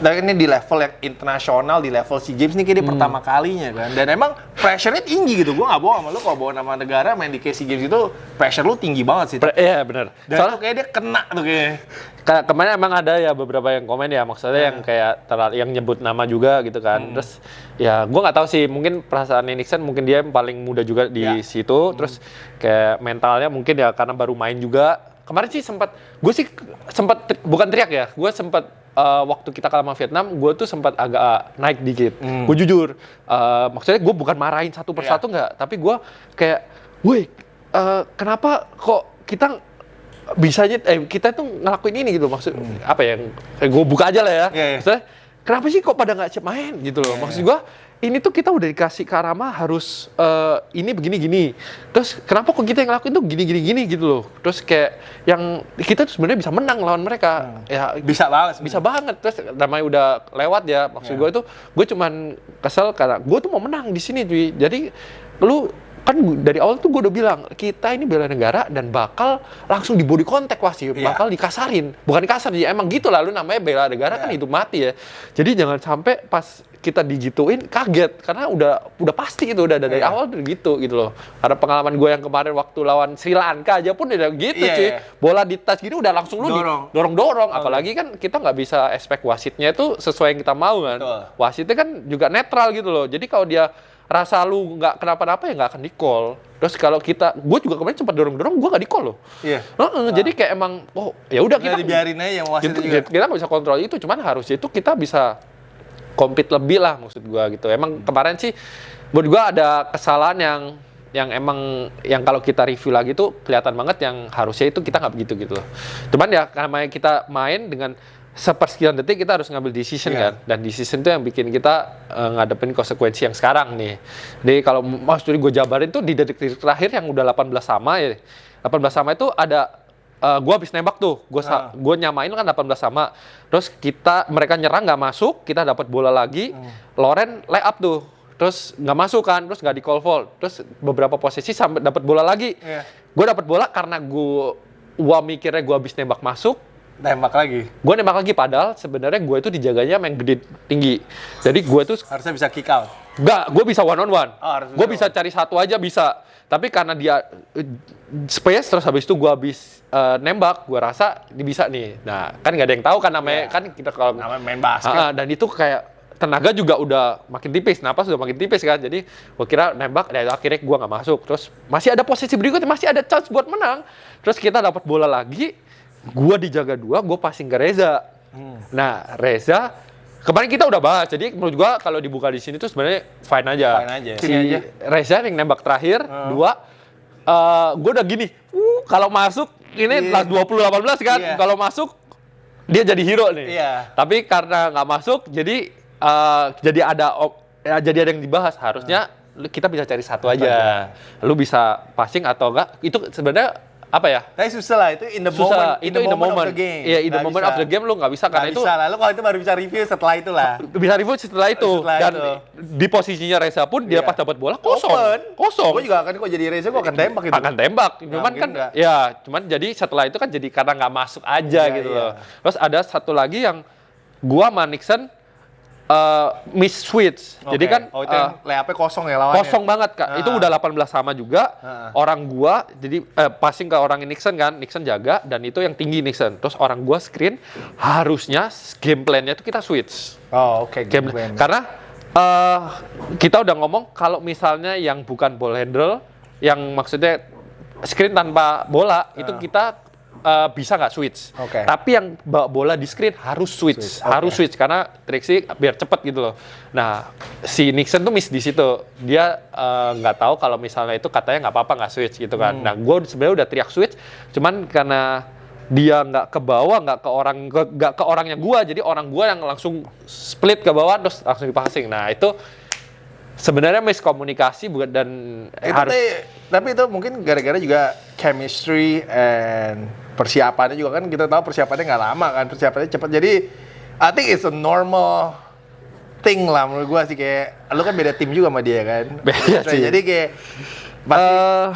tapi ini di level yang internasional di level SEA Games ini kayak dia pertama kalinya kan dan emang pressure-nya tinggi gitu gue nggak bohong sama lu kalau bawa nama negara main di SEA Games itu pressure lu tinggi banget sih iya benar. dan Soalnya kayak dia kena tuh kayaknya Ka- kemarin emang ada ya beberapa yang komen ya maksudnya yang kayak terlalu yang nyebut nama juga gitu kan. Terus ya gua nggak tahu sih mungkin perasaan Nixon mungkin dia yang paling muda juga di Ya. situ. Terus kayak mentalnya mungkin ya karena baru main juga. Kemarin sih sempat gue sih sempat tri- bukan teriak ya gue sempat eh, waktu kita kalah sama Vietnam gue tuh sempat agak naik dikit. Hmm. gue jujur eh, maksudnya gue bukan marahin satu persatu nggak tapi gue kayak woi eh, kenapa kok kita bisanya eh kita tuh ngelakuin ini gitu maksud apa ya eh, gue buka aja lah ya. Iya, iya. Maksudnya, kenapa sih kok pada nggak siap main gitu loh. Maksud gue ini tuh kita udah dikasih karama harus eh, ini begini gini. Terus kenapa kok kita yang ngelakuin tuh gini gini gini gitu loh. Terus kayak yang kita tuh sebenarnya bisa menang lawan mereka. Ya bisa banget bisa banget. Terus namanya udah lewat ya maksud gue itu gue cuman kesel karena gue tuh mau menang di sini cuy. Jadi lu kan dari awal tuh gue udah bilang kita ini bela negara dan bakal langsung di body contact wasit Iya. bakal dikasarin bukan kasar ya emang gitu lah lu namanya bela negara kan Iya. hidup mati ya jadi jangan sampai pas kita digituin kaget karena udah udah pasti itu udah dari Iya. awal udah gitu gitu loh karena pengalaman gue yang kemarin waktu lawan Sri Lanka aja pun udah gitu Iya, cuy iya. bola di touch gini udah langsung lu di- Dorong. dorong-dorong apalagi kan kita nggak bisa expect wasitnya itu sesuai yang kita mau kan Betul. wasitnya kan juga netral gitu loh jadi kalau dia rasa lu nggak kenapa-napa ya nggak akan di call terus kalau kita gue juga kemarin sempat dorong-dorong gue nggak di call loh. Iya. Heeh, jadi kayak emang oh ya udah kita dibiarin aja yang wasit kita, juga. kita nggak bisa kontrol itu cuman harusnya itu kita bisa compete lebih lah maksud gua gitu. Emang kemarin sih menurut gua ada kesalahan yang yang emang yang kalau kita review lagi tuh kelihatan banget yang harusnya itu kita nggak begitu gitu loh. Cuman ya karena kita main dengan sepersekian detik kita harus ngambil decision Iya. kan dan decision itu yang bikin kita eh, ngadepin konsekuensi yang sekarang nih jadi kalau maksudnya gue jabarin tuh di detik-detik terakhir yang udah 18 sama ya 18 sama itu ada eh, gua habis nembak tuh, gua sa- Ah. gua nyamain kan 18 sama. Terus kita mereka nyerang nggak masuk, kita dapat bola lagi. Hmm. Loren lay up tuh. Terus nggak masuk kan, terus nggak di call foul. Terus beberapa posisi sampai dapat bola lagi. Iya. Gue dapat bola karena gua gua mikirnya gua habis nembak masuk, tembak lagi gue nembak lagi padahal sebenarnya gue itu dijaganya main gede tinggi. Jadi gue tuh harusnya bisa kick out Enggak, gue bisa one on one. Oh, gue one bisa cari satu aja bisa. Tapi karena dia eh, space terus habis itu gue habis eh, nembak, gue rasa dia bisa nih. Nah, kan nggak ada yang tahu kan namanya Iya. kan kita kalau namanya main basket ah, dan itu kayak tenaga juga udah makin tipis, napas sudah makin tipis kan. Jadi gue kira nembak, dan akhirnya gue nggak masuk. Terus masih ada posisi berikutnya, masih ada chance buat menang. Terus kita dapat bola lagi, gue dijaga dua, gue passing ke Reza. Nah, Reza kemarin kita udah bahas. Jadi menurut gua kalau dibuka di sini tuh sebenarnya fine aja. Fine aja. Si Sini aja. Reza yang nembak terakhir dua eh gue udah gini, uh, kalau masuk ini Iya. lah 2018 kan, Iya. kalau masuk dia jadi hero nih. Iya. Tapi karena nggak masuk, jadi eh, jadi ada op- ya, jadi ada yang dibahas. Harusnya lu- kita bisa cari satu aja. Lu bisa passing atau enggak? Itu sebenarnya apa ya? Tapi susah lah itu in the Susah. moment, itu in the moment. of the game. Iya, in the moment bisa. of the game lu nggak bisa Nggak karena itu bisa lah. Lu kalau itu baru bisa review setelah itu lah. bisa review setelah itu Setelah dan itu. di posisinya Reza pun dia Iya. pas dapat bola kosong. Open. Kosong. Gue juga akan kok jadi Reza gue akan tembak itu. akan tembak. Cuman kan nggak. ya, cuman jadi setelah itu kan jadi karena nggak masuk aja Iya, gitu iya. loh. Terus ada satu lagi yang gua sama Nixon eh, miss switch. Jadi Oke. kan oh itu yang layupnya kosong ya lawannya. kosong banget kak. Itu Ah. udah 18 sama juga. Ah. Orang gua jadi eh, passing ke orang Nixon kan, Nixon jaga dan itu yang tinggi Nixon. Terus orang gua screen harusnya game plan-nya itu kita switch. Oh oke. Game game plan. karena eh, kita udah ngomong kalau misalnya yang bukan ball handle, yang maksudnya screen tanpa bola itu kita eh, bisa nggak switch. Oke. Tapi yang bawa bola di screen harus switch, Switch, harus oke. switch karena Trixie biar cepet gitu loh. Nah si Nixon tuh miss di situ. Dia eh, nggak tahu kalau misalnya itu katanya nggak apa-apa nggak switch gitu kan. Hmm. Nah gue sebenarnya udah teriak switch, cuman karena dia nggak ke bawah, nggak ke orang ke- nggak ke orangnya gua, jadi orang gua yang langsung split ke bawah terus langsung dipassing. Nah itu sebenarnya miskomunikasi bukan dan itu harus teh- tapi itu mungkin gara-gara juga chemistry and persiapannya juga kan kita tahu persiapannya nggak lama kan persiapannya cepat jadi I think it's a normal thing lah menurut gua sih kayak lu kan beda tim juga sama dia kan Beda sih. jadi kayak pasti Eh,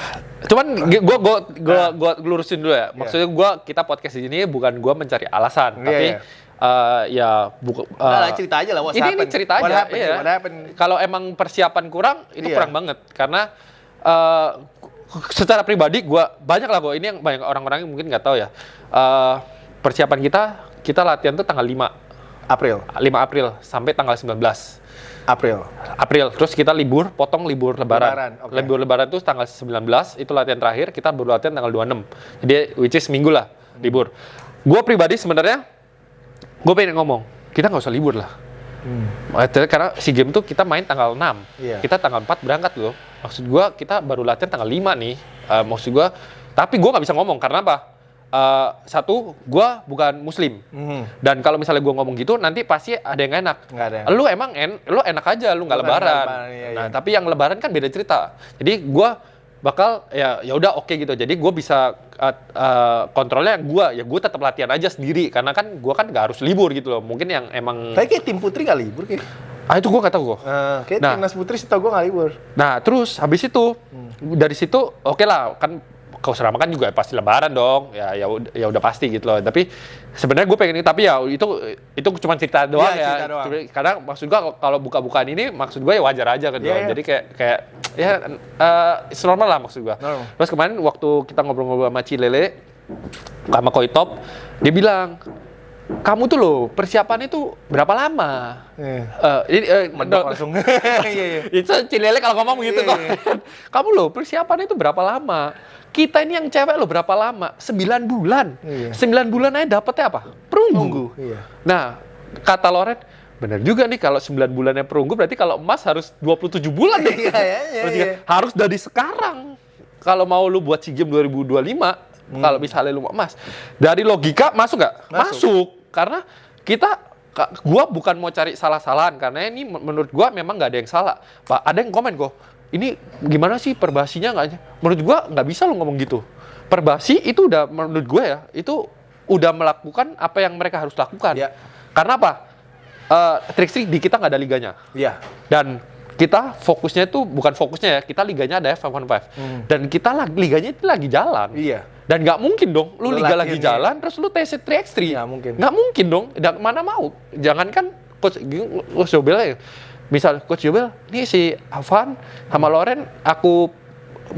cuman gua gua gua Nah. gua lurusin dulu ya. Maksudnya gua kita podcast di sini bukan gua mencari alasan, Iya, tapi iya. eh, ya buku Udah lah, cerita aja lah, ini, ini cerita What aja. happened, iya. Kalau emang persiapan kurang itu Iya. kurang banget karena eh, secara pribadi gua banyak lah gua ini yang banyak orang-orang yang mungkin nggak tahu ya. Eh, persiapan kita kita latihan tuh tanggal 5 April 5 April sampai tanggal 19 April April. Terus kita libur, potong libur lebaran. Lebaran, oke. Libur lebaran itu tanggal 19, itu latihan terakhir, kita baru latihan tanggal 26. Jadi which is minggu lah, libur. Gua pribadi sebenarnya gue pengen ngomong, kita nggak usah libur lah. Eh, Karena si game tuh kita main tanggal 6. Iya. Kita tanggal 4 berangkat loh. Maksud gua kita baru latihan tanggal 5 nih. Eh, maksud gua tapi gua nggak bisa ngomong karena apa? Eh, satu, gua bukan muslim. Mhm. Dan kalau misalnya gua ngomong gitu, nanti pasti ada yang enak. Nggak ada yang- Lu emang en, lu enak aja, lu nggak lebaran. lebaran, iya, Nah, iya. tapi yang lebaran kan beda cerita. Jadi gua bakal ya ya udah oke gitu. Jadi gua bisa uh, uh, kontrolnya gua ya gua tetap latihan aja sendiri karena kan gua kan nggak harus libur gitu loh. Mungkin yang emang tapi kayak tim putri nggak libur kayak ah itu gua nggak tahu gua. Eh, kayak Nah. timnas putri setahu gua nggak libur Nah, terus habis itu Hmm. dari situ oke lah kan kau serama kan juga pasti lebaran dong. Ya ya udah ya udah pasti gitu loh. Tapi sebenarnya gue pengen tapi ya itu itu cuma cerita doang Iya, ya. cerita doang. Karena maksud gua kalau buka-bukaan ini maksud gue ya wajar aja. Iya, loh. iya. Jadi kayak kayak ya it's normal lah maksud gua. Normal. Terus kemarin waktu kita ngobrol-ngobrol sama Cilele sama Koi Top, dia bilang kamu tuh loh persiapannya tuh berapa lama? Iya. Eh, ini Mendok no- langsung iya iya itu Cilele kalau ngomong gitu Iya, kok. iya. Kamu loh persiapannya itu berapa lama? Kita ini yang cewek loh berapa lama? 9 bulan. Iya. 9 bulan aja dapetnya apa? Perunggu. Iya. Nah, kata Loren, bener juga nih kalau 9 bulannya perunggu berarti kalau emas harus 27 bulan nih. Iya, iya, iya, iya. kan harus dari sekarang. Kalau mau lu buat SEA Games 2025, kalau misalnya lu mau emas. Dari logika masuk nggak? Hmm. Masuk. Masuk. Karena kita gua bukan mau cari salah-salahan karena ini men- menurut gua memang nggak ada yang salah. Pak, ada yang komen kok. Ini gimana sih perbasinya nggak? Menurut gua nggak bisa lu ngomong gitu. Perbasi itu udah menurut gua ya, itu udah melakukan apa yang mereka harus lakukan. Iya. Karena apa? Eh trik-trik di kita nggak ada liganya. iya Dan kita fokusnya itu bukan fokusnya ya, kita liganya ada F1.5. Dan kita lagi liganya itu lagi jalan. Hmm. Iya. Dan nggak mungkin dong, lu, liga lagi iya. jalan, terus lu TC 3x3. Nggak mungkin. Nggak mungkin dong, dan mana mau. Jangankan coach, coach Jobel Misal coach Jobel, ini si Avan sama Loren, aku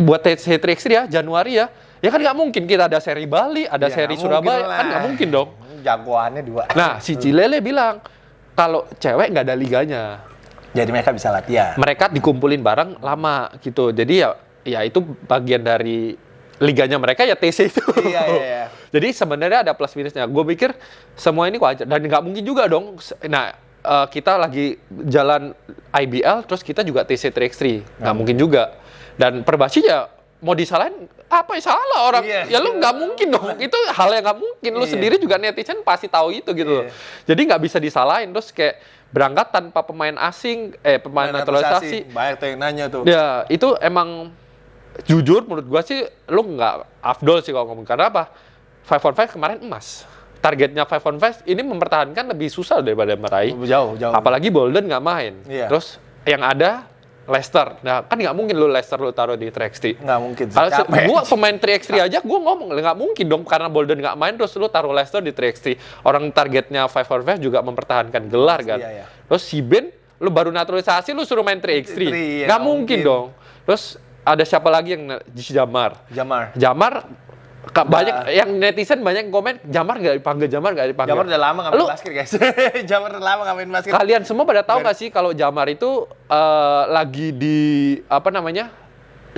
buat TC 3x3 ya, Januari ya. Ya kan nggak mungkin kita ada seri Bali, ada Ya, seri Surabaya, kan nggak mungkin dong. jagoannya dua Nah, si Cilele bilang, kalau cewek nggak ada liganya, jadi mereka bisa latihan mereka dikumpulin bareng lama gitu. Jadi ya ya itu bagian dari liganya mereka ya TC itu. Iya, iya, iya. Jadi sebenarnya ada plus minusnya. Gue pikir semua ini wajar dan nggak mungkin juga dong. Nah eh, kita lagi jalan IBL terus kita juga TC 3x3 nggak mungkin juga. Dan perbasi ya mau disalahin apa yang salah orang Iya. ya lu nggak mungkin dong itu hal yang nggak mungkin lu Iya. sendiri juga netizen pasti tahu itu gitu loh Iya. jadi nggak bisa disalahin terus kayak berangkat tanpa pemain asing eh pemain naturalisasi banyak tuh yang nanya tuh Ya, itu emang jujur menurut gua sih lu nggak afdol sih kalau ngomong karena apa? Five on five kemarin emas. Targetnya five on five ini mempertahankan lebih susah daripada meraih. Jauh, jauh. Apalagi Bolden nggak main. Iya. Terus yang ada Leicester. Nah kan nggak mungkin lu Leicester lu taruh di 3x3. Nggak mungkin. Kalau gua pemain 3x3 aja gua ngomong nggak mungkin dong karena Bolden nggak main terus lu taruh Leicester di 3x3. Orang targetnya 5 on 5 juga mempertahankan gelar kan. Iya, iya. Terus si Ben lu baru naturalisasi lu suruh main 3x3. Iya, Nggak nggak mungkin, mungkin. dong. Terus ada siapa lagi yang Jamar. Jamar. Jamar banyak yang netizen banyak komen Jamar nggak dipanggil Jamar nggak dipanggil. Jamar udah lama nggak main Lu- basket guys. Jamar udah lama nggak main basket. Kalian semua pada tahu nggak sih kalau Jamar itu eh, lagi di apa namanya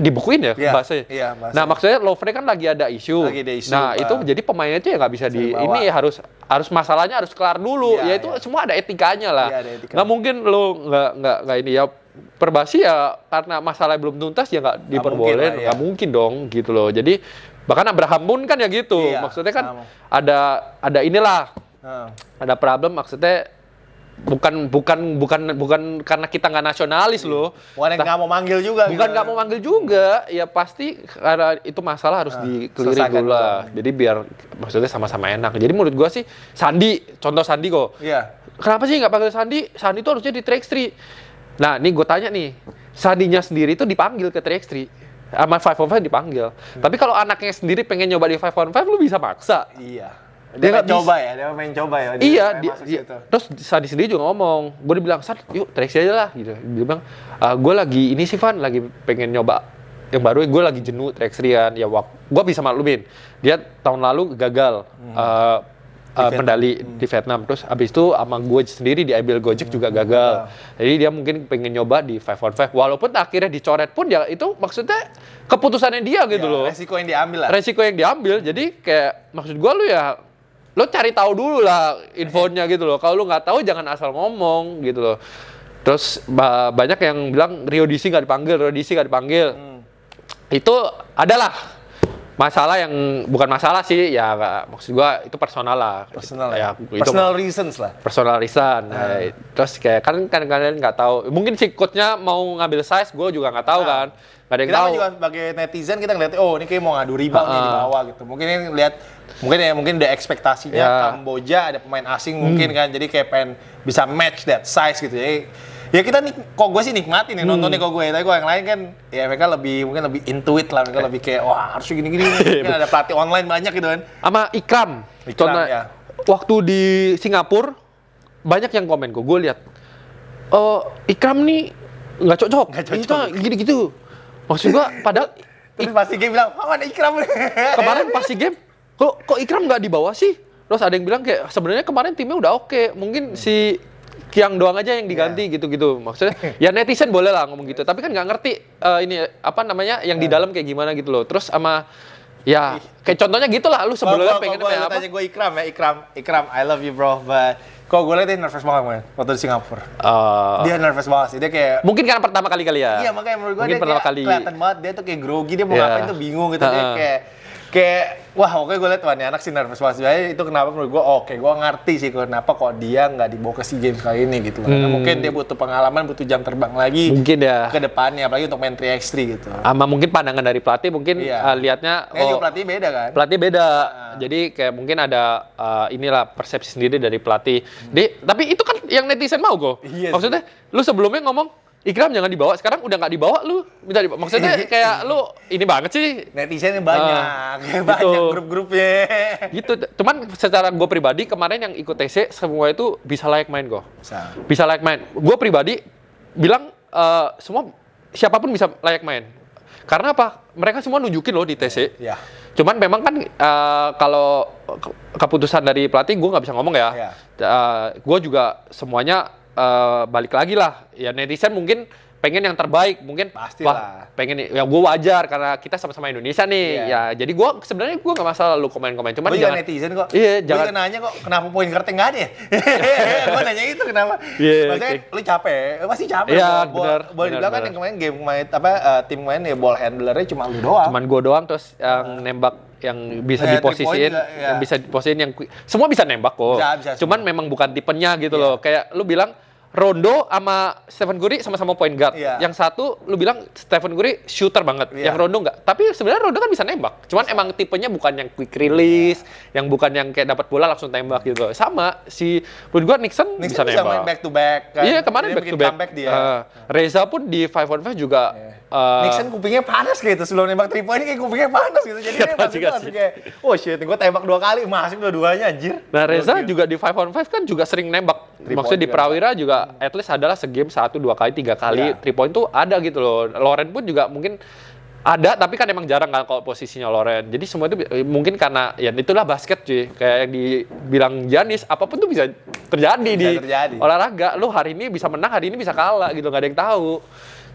dibukuin ya Iya, bahasanya. iya, bahasanya. Nah maksudnya Lovre kan lagi ada isu. Lagi ada isu, Nah Pak. itu jadi pemainnya itu ya nggak bisa di dibawa. ini harus harus masalahnya harus kelar dulu. Iya, ya itu iya. semua ada etikanya lah. Iya, ada etika. Nggak mungkin lo nggak nggak nggak ini ya perbasi ya karena masalah belum tuntas ya nggak diperbolehkan mungkin lah, iya. nggak mungkin dong gitu loh. Jadi bahkan Abraham pun kan ya gitu. Iya, maksudnya kan sama. ada ada inilah Heeh. ada problem maksudnya bukan bukan bukan bukan karena kita nggak nasionalis loh Bukan yang nggak mau manggil juga. bukan gitu. nggak mau manggil juga ya pasti karena itu masalah harus dikelirin selesaikan dulu lah jadi biar maksudnya sama-sama enak jadi menurut gua sih Sandi contoh Sandi kok Iya. kenapa sih nggak panggil Sandi Sandi itu harusnya di Trax3 nah nih gue tanya nih Sandinya sendiri itu dipanggil ke Trax3 sama Five on Five dipanggil tapi kalau anaknya sendiri pengen nyoba di Five on Five lu bisa maksa Iya. Dia Dia, coba ya, dia main coba ya. Dia iya, dia, dia- situ. terus Sandi sendiri juga ngomong, gue dibilang, Sad, yuk traksi aja lah, gitu. Dia bilang, gue lagi ini sih Van, lagi pengen nyoba yang baru, gue lagi jenuh track ya wak, gue bisa maklumin. Dia tahun lalu gagal eh, eh, medali di Vietnam, terus abis itu sama gue sendiri di IBL Gojek juga gagal. Jadi dia mungkin pengen nyoba di 5 on 5, walaupun akhirnya dicoret pun ya itu maksudnya keputusannya dia gitu Ya, loh. Resiko yang diambil lah. resiko yang diambil. Jadi kayak maksud gua lu ya lo cari tahu dulu lah infonya gitu loh. Kalau lu nggak tahu jangan asal ngomong gitu loh. Terus ba- banyak yang bilang Rio DC nggak dipanggil Rio DC nggak dipanggil. Hmm. itu adalah masalah yang bukan masalah sih ya maksud gua itu personal lah Personal ya itu Personal reasons lah. personal reason. Nah, terus kayak kan kan kalian nggak tahu mungkin si coachnya mau ngambil size gue juga nggak tahu kan nggak ada yang Kita tahu juga sebagai netizen kita ngeliat, oh ini kayak mau ngadu rebound nih di Ha-ha. bawah gitu. Mungkin ini lihat, mungkin ya mungkin ada ekspektasinya Ya. Hmm. Kamboja ada pemain asing mungkin kan, jadi kayak pengen bisa match that size gitu. Jadi ya kita nih, kok gue sih nikmatin nih Hmm. nontonnya kok gue, tapi kok yang lain kan ya mereka lebih mungkin lebih intuit lah, mereka lebih kayak wah harus gini-gini. mungkin ada pelatih online banyak gitu kan. sama Ikram. Ikram, Contoh, ya. waktu di Singapura banyak yang komen kok. Gue lihat, oh Ikram nih nggak cocok. Nggak cocok. Kita gini-gitu. Maksud gua, padahal Terus pasti game bilang, oh ada Ikram kemarin pas si game, kok kok Ikram nggak dibawa sih? Terus ada yang bilang kayak sebenarnya kemarin timnya udah oke, mungkin si Kiang doang aja yang diganti Iya. gitu-gitu. Maksudnya ya netizen boleh lah ngomong gitu, tapi kan nggak ngerti eh, ini apa namanya yang di Iya. dalam kayak gimana gitu loh. Terus sama ya kayak contohnya gitulah lu sebelumnya pengen apa? tanya gue Ikram ya, Ikram, Ikram, I love you bro, but kok gue liat dia nervous banget man, waktu di Singapura. Eh, Dia nervous banget sih, dia kayak Mungkin karena pertama kali kali ya. Iya makanya menurut gue dia pertama kayak kali. kelihatan banget dia tuh kayak grogi dia mau Iya. ngapain tuh bingung gitu dia Ha-ha. kayak kayak wah oke gue liat wah anak sih nervous banget Sebenarnya itu kenapa menurut gue oke gue ngerti sih kenapa kok dia nggak dibawa ke SEA Games kali ini gitu karena Hmm. mungkin dia butuh pengalaman butuh jam terbang lagi Mungkin ya. ke depannya apalagi untuk main 3x3 gitu Sama mungkin pandangan dari pelatih mungkin Iya. lihatnya Kayaknya juga oh, pelatih beda kan pelatih beda. Jadi kayak mungkin ada eh, inilah persepsi sendiri dari pelatih. Di, tapi itu kan yang netizen mau kok. Iya sih. Maksudnya lu sebelumnya ngomong Ikram jangan dibawa, sekarang udah nggak dibawa lu minta dibawa. Maksudnya kayak lu ini banget sih. netizennya banyak Ah, banyak gitu. grup-grupnya Gitu. Cuman secara gue pribadi kemarin yang ikut TC semua itu bisa layak main kok. Bisa. bisa layak main. Gue pribadi bilang eh, semua siapa pun bisa layak main. Karena apa? Mereka semua nunjukin loh di TC. ya Cuman memang kan eh, kalau ke- keputusan dari pelatih gue nggak bisa ngomong ya. Iya. gue juga semuanya eh, balik lagi lah. Ya netizen mungkin pengen yang terbaik, mungkin Pastilah. wah, pengen ya gue wajar karena kita sama-sama Indonesia nih. Iya. Ya jadi gue sebenarnya gue nggak masalah lu komen-komen. Cuman juga jangan netizen kok. Iya, jangan- juga nanya kok, kenapa poin kartu nggak ada ya? gue nanya itu kenapa? Iya, Maksudnya oke. lu capek, lu pasti capek. Iya, bo- benar, Boleh dibilang kan yang kemarin game main apa eh, tim main ya ball handlernya cuma lu doang. cuman gue doang terus yang nembak yang bisa three diposisiin juga, yang iya. bisa diposisiin yang semua bisa nembak kok Bisa, bisa cuman memang bukan tipenya gitu loh kayak lu bilang Rondo sama Stephen Curry sama-sama point guard. Iya. Yang satu lu bilang Stephen Curry shooter banget, Iya. yang Rondo enggak. Tapi sebenarnya Rondo kan bisa nembak. Cuman emang tipenya bukan yang quick release, yang bukan yang kayak dapat bola langsung tembak gitu. Sama si menurut gua Nixon, Nixon bisa bisa main nembak. back to back kan. Iya kemarin Dia back to back. dia. Eh, Reza pun di 5 on 5 juga eh, Nixon kupingnya panas gitu sebelum nembak 3 point kayak kupingnya panas gitu. Jadi dia juga langsung sih. kayak oh shit, gue tembak dua kali, masuk dua-duanya anjir. Nah Reza Gokil. juga di 5 on 5 kan juga sering nembak. Three Maksudnya di juga. Prawira juga at least adalah segame satu dua kali tiga kali Iya. 3 point tuh ada gitu loh. Loren pun juga mungkin ada tapi kan emang jarang kan kalau posisinya Loren. Jadi semua itu mungkin karena ya itulah basket cuy. Kayak yang dibilang Janis apa pun tuh bisa terjadi di terjadi. olahraga. Lu hari ini bisa menang, hari ini bisa kalah gitu nggak ada yang tahu.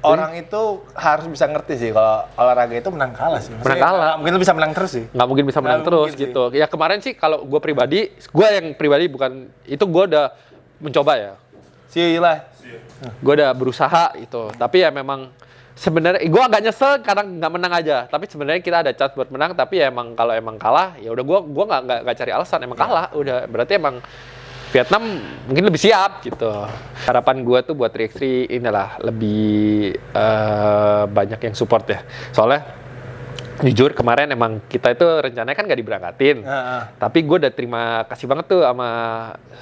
Orang itu harus bisa ngerti sih kalau olahraga itu menang kalah sih. Maksudnya Menang kalah. Mungkin lu bisa menang terus sih. nggak mungkin bisa menang Nggak terus mungkin sih. gitu. Ya kemarin sih kalau gue pribadi, gue yang pribadi bukan itu gue udah mencoba ya. Sih lah. gue udah berusaha itu tapi ya memang sebenarnya gue agak nyesel karena nggak menang aja tapi sebenarnya kita ada chance buat menang tapi ya emang kalau emang kalah ya udah gue gua nggak nggak nggak cari alasan emang kalah udah berarti emang Vietnam mungkin lebih siap gitu harapan gue tuh buat 3x3 inilah lebih eh, banyak yang support ya soalnya jujur kemarin emang kita itu rencananya kan nggak diberangkatin Heeh. tapi gue udah terima kasih banget tuh sama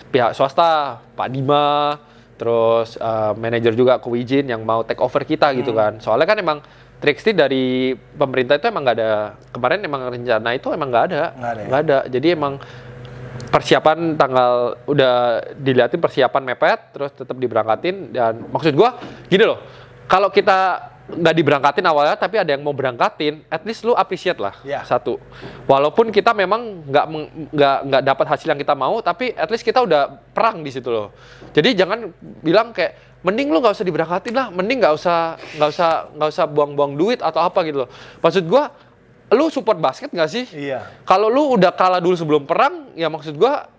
pihak swasta, Pak Dima, terus eh, manajer juga Ko Wijin yang mau take over kita gitu kan. Soalnya kan emang Trixty dari pemerintah itu emang nggak ada kemarin emang rencana itu emang nggak ada, Nggak ada ya? nggak ada. Jadi emang persiapan tanggal udah diliatin persiapan mepet, terus tetap diberangkatin dan maksud gua gini loh, kalau kita nggak diberangkatin awalnya tapi ada yang mau berangkatin, at least lu appreciate lah Iya. satu. Walaupun kita memang nggak nggak nggak dapat hasil yang kita mau, tapi at least kita udah perang di situ loh. Jadi jangan bilang kayak mending lu nggak usah diberangkatin lah, mending nggak usah nggak usah nggak usah buang-buang duit atau apa gitu loh. Maksud gua, lu support basket nggak sih? Iya. Kalau lu udah kalah dulu sebelum perang, ya maksud gua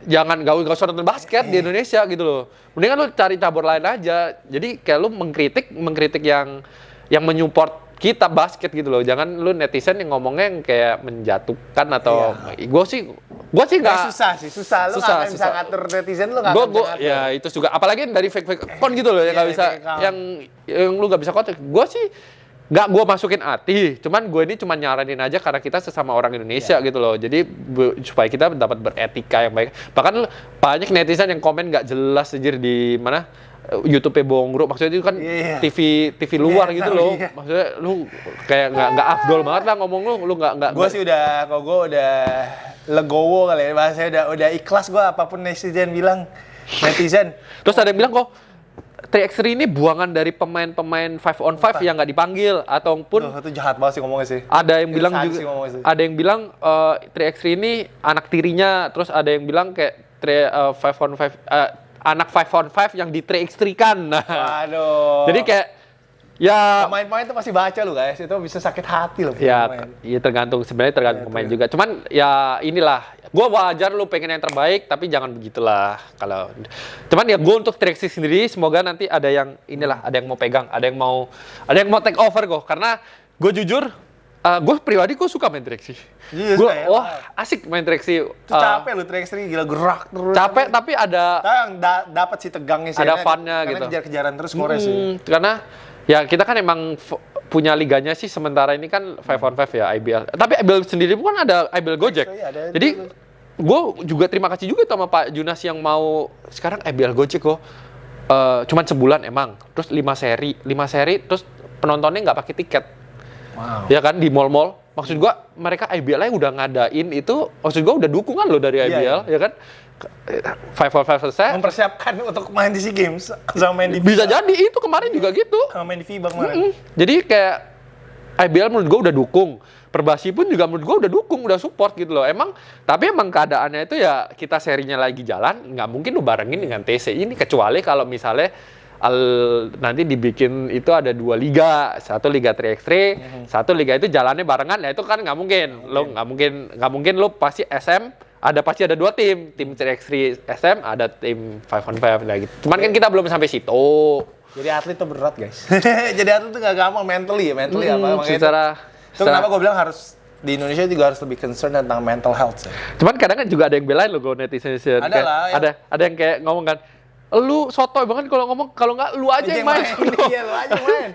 jangan gak, gak usah nonton basket di Indonesia gitu loh. Mendingan lu cari cabur lain aja. Jadi kayak lu mengkritik mengkritik yang yang menyupport kita basket gitu loh. Jangan lu netizen yang ngomongnya yang kayak menjatuhkan atau gue sih gue sih Nggak nggak susah sih, susah. Lu Susah, nggak bisa susah. ngatur netizen lu nggak gue akan gue bisa ngatur. ya itu juga apalagi dari fake fake account gitu loh yang Iya, nggak bisa yang yang lu nggak bisa kontak gue sih nggak gue masukin hati cuman gue ini cuma nyaranin aja karena kita sesama orang Indonesia Iya. gitu loh jadi bu- supaya kita dapat beretika yang baik bahkan banyak netizen yang komen nggak jelas aja di mana eh, YouTube-nya Bongro maksudnya itu kan Iya, iya. TV TV luar Iya, gitu tahu, loh iya. maksudnya lu kayak nggak nggak afdol banget lah ngomong lu lu nggak nggak Gue sih udah, kalau gue udah legowo kali ya, bahasanya udah, udah ikhlas gue apa pun netizen bilang. Netizen, Terus ada yang bilang kok 3x3 ini buangan dari pemain-pemain 5 on 5 yang nggak dipanggil ataupun Tuh, itu jahat banget sih ngomongnya sih. ada yang Itu bilang juga sih ada yang bilang eh, 3x3 ini anak tirinya terus ada yang bilang kayak 3 5 on 5 eh, anak 5 on 5 yang di 3x3 kan nah Waduh. jadi kayak ya pemain-pemain itu pasti baca lu guys, itu bisa sakit hati loh. ya pemain. ya tergantung sebenarnya tergantung Ya, pemain juga cuman ya inilah gua wajar lu pengen yang terbaik tapi jangan begitulah kalau cuman ya gua untuk 3x3 sendiri semoga nanti ada yang inilah ada yang mau pegang ada yang mau ada yang mau take over kok karena gue jujur gue pribadi gue suka main 3x3 Iya, gue wah asik main 3x3 Itu Eh, capek lu 3x3 gila gerak terus. capek tapi ada Tapi yang da- dapat sih tegangnya sih. Ada karena- fun-nya karena gitu. kejar-kejaran terus skornya sih. Hmm, karena ya kita kan emang punya liganya sih sementara ini kan 5 on 5 ya IBL. Tapi IBL sendiri pun ada IBL Gojek. Iya, ada Jadi gue juga terima kasih juga sama Pak Junas yang mau sekarang IBL Gojek kok. Eh, cuman sebulan emang. Terus 5 seri, 5 seri terus penontonnya nggak pakai tiket. Wow. Ya kan di mall-mall. Maksud gua mereka IBL nya udah ngadain itu maksud gua udah dukungan loh dari Iya, IBL ya kan. Five on five selesai. Mempersiapkan untuk main di SEA Games sama main di Bisa FIBA. jadi itu kemarin juga gitu. Sama main di FIBA kemarin. Mm. Jadi kayak IBL menurut gue udah dukung. Perbasi pun juga menurut gue udah dukung, udah support gitu loh. Emang, tapi emang keadaannya itu ya kita serinya lagi jalan, nggak mungkin lu barengin dengan TC ini kecuali kalau misalnya al- nanti dibikin itu ada dua liga, satu liga 3x3, satu liga itu jalannya barengan, ya itu kan nggak mungkin. Lo nggak mungkin, nggak mungkin lo pasti SM ada pasti ada dua tim, tim 3x3 SM, ada tim 5 on 5 nah gitu. Cuman kan kita belum sampai situ. Jadi atlet tuh berat guys. Jadi atlet tuh gak gampang mentally ya, mentally apa. Hmm, makanya secara, itu, itu kenapa gue bilang harus di Indonesia juga harus lebih concern tentang mental health sih. Cuman kadang kan juga ada yang belain loh gue netizen. Ada Kayak lah, yang- Ada ada yang kayak ngomong kan, lu sotoy banget kalau ngomong kalau nggak lu aja yang main. Iya, lu aja main.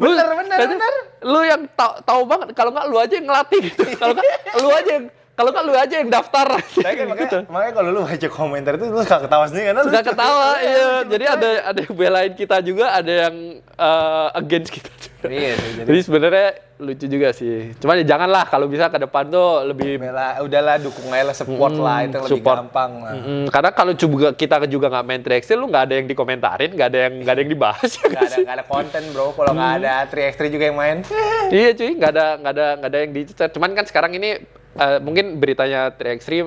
Bener, bener, bener. Lu yang tahu tahu banget kalau nggak lu aja yang ngelatih gitu. Kalau nggak lu aja yang kalau nggak lu aja yang daftar. Kan makanya, gitu. makanya kalau lu baca komentar itu lu suka ketawa sendiri karena lu Suka ketawa, iya. Jadi ada ada yang belain kita juga, ada yang eh, against kita juga. Iya sih, jadi- Jadi sebenarnya lucu juga sih. Cuman ya janganlah kalau bisa ke depan tuh lebih Bela, udahlah dukung aja lah, support Mm, lah, itu yang lebih support. gampang lah. Mm, karena kalau juga kita juga nggak main 3x3 lu nggak ada yang dikomentarin, nggak ada yang nggak ada yang dibahas. ya Gak nggak ada, sih? gak ada konten bro, kalau nggak ada 3x3 juga yang main. iya cuy, nggak ada nggak ada nggak ada yang dicecer. Cuman kan sekarang ini eh, mungkin beritanya 3x3 eh,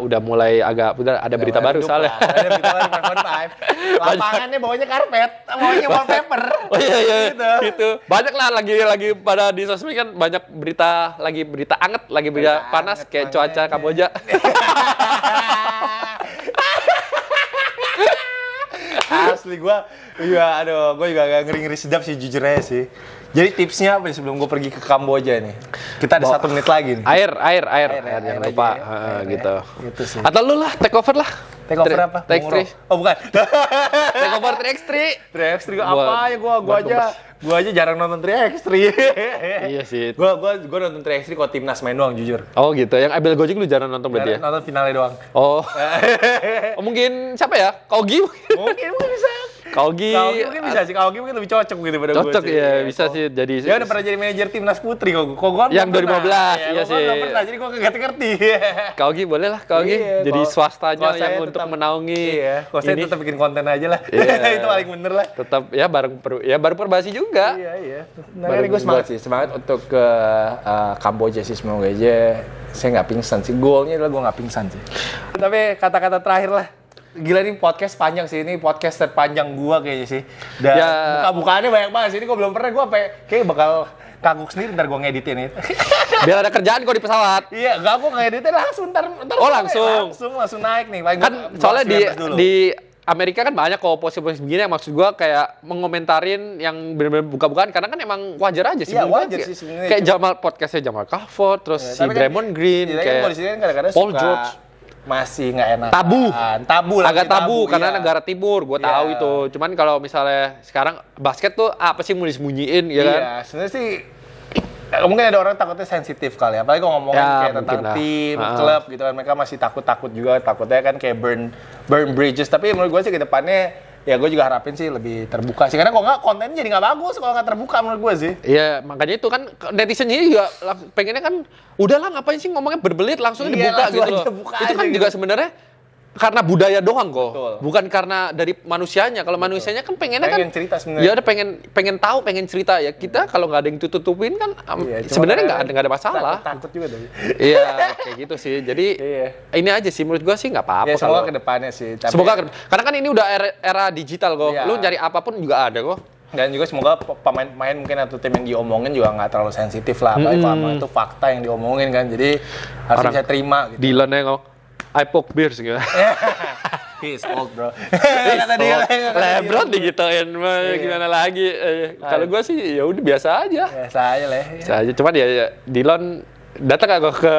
udah mulai agak udah ada berita baru soalnya. Ada berita baru 5.5. Lapangannya bawahnya karpet, bawahnya wallpaper. Oh iya iya Gitu. gitu. Banyak lah lagi lagi pada di sosmed kan banyak berita lagi berita anget, lagi berita Berita panas anget, kayak makanya. cuaca Kamboja. Asli gua, iya aduh, gua juga agak ngeri-ngeri sedap sih jujur aja sih. Jadi tipsnya apa nih sebelum gua pergi ke Kamboja nih? Kita ada satu menit lagi nih. Air, air, air, Air, air, air jangan lupa ya. Heeh, Air ya. gitu. Gitu sih. Atau lu lah take over lah. Take over apa? Take three. Oh bukan. Take over 3x3. 3x3 gua Buat- apa ya gua buat aja gua aja jarang nonton 3x3. Iya sih. Gua gua gua nonton 3x3 kalau timnas main doang jujur. Oh gitu. Yang Abel Gojek lu jarang nonton berarti ya? Nonton finalnya doang. Oh. oh. mungkin siapa ya? Kogi mungkin. mungkin mungkin bisa. Kogi. Kaugi mungkin bisa sih, Kaugi mungkin lebih cocok gitu pada gua Cocok ya, bisa sih jadi Dia udah pernah jadi manajer timnas putri kok. Kok gua Yang belum pernah. 2015, Iya, iya sih. belum pernah, jadi gua kagak ngerti. Kogi boleh lah Kogi. Iya, jadi swastanya yang untuk menaungi. Iya, kalau saya tetap bikin konten aja lah. Iya. Itu paling bener lah. tetap ya bareng per, ya baru perbasi juga. Iya, iya. Nah, gue semangat sih, semangat untuk ke uh, Kamboja sih semoga aja saya nggak pingsan sih. Goalnya adalah gue nggak pingsan sih. Tapi kata-kata terakhir lah. Gila nih podcast panjang sih, ini podcast terpanjang gua kayaknya sih. Dan Ya. buka-bukaannya banyak banget sih. Ini gue belum pernah, gue kayak bakal kagok sendiri ntar gue ngeditin itu. Biar ada kerjaan kok di pesawat. iya, gak gue ngeditin langsung ntar, ntar Oh, langsung. langsung langsung naik nih. Paling Kan gua- soalnya di dulu. di Amerika kan banyak kok posisi-posisi begini yang maksud gua kayak mengomentarin yang benar-benar buka-bukaan karena kan emang wajar aja sih. Iya, gua. wajar Kayak- sih sebenarnya. Kayak Jamal podcastnya Jamal Crawford, terus Ya, si kan- Draymond Green, kan kayak polisi kan Paul suka George. Masih nggak enak. Tabu. Tabu lah. agak tabu, karena iya. negara timur, gue tahu Iya. itu. Cuman kalau misalnya sekarang basket tuh apa sih mau disembunyiin ya kan? Iya, sebenarnya sih eh, mungkin ada orang takutnya sensitif kali ya. Apalagi kalau ngomongin Ya, kayak tentang lah. tim, Ah. klub gitu kan. Mereka masih takut-takut juga. Takutnya kan kayak burn burn bridges. Tapi menurut gue sih ke depannya ya gue juga harapin sih lebih terbuka sih. Karena kalau nggak kontennya jadi nggak bagus kalau nggak terbuka menurut gue sih. Iya, makanya itu kan netizennya juga lang- pengennya kan udahlah ngapain sih ngomongnya berbelit langsung Iya, dibuka langsung gitu aja loh. buka itu kan gitu. juga sebenarnya karena budaya doang kok, Betul. bukan karena dari manusianya. Kalau manusianya kan pengennya Pengen kan cerita sebenarnya. Ya udah pengen pengen tahu, pengen cerita ya. Kita kalau nggak ada yang tutupin kan Iya, sebenarnya nggak ada nggak ada masalah. Takut, takut juga tapi. Iya, kayak gitu sih. Jadi Iya. ini aja sih menurut gua sih nggak apa-apa. Ya semoga kalau- ke depannya sih. Tapi- Semoga ke- karena kan ini udah era, era digital kok. Iya. Lu nyari apa pun juga ada kok. Dan juga semoga pe- pemain-pemain mungkin atau tim yang diomongin juga nggak terlalu sensitif lah. Apalagi kalau emang itu fakta yang diomongin kan. Jadi harus Orang- bisa terima gitu. Dylan ngomong, I poke beers gitu. He's old bro. Kata dia. Lebron digituin mah Iya. gimana lagi. Eh, kalau gua sih ya udah biasa aja. Biasa aja lah. Biasa aja. Cuman ya, ya Dylan datang gak ke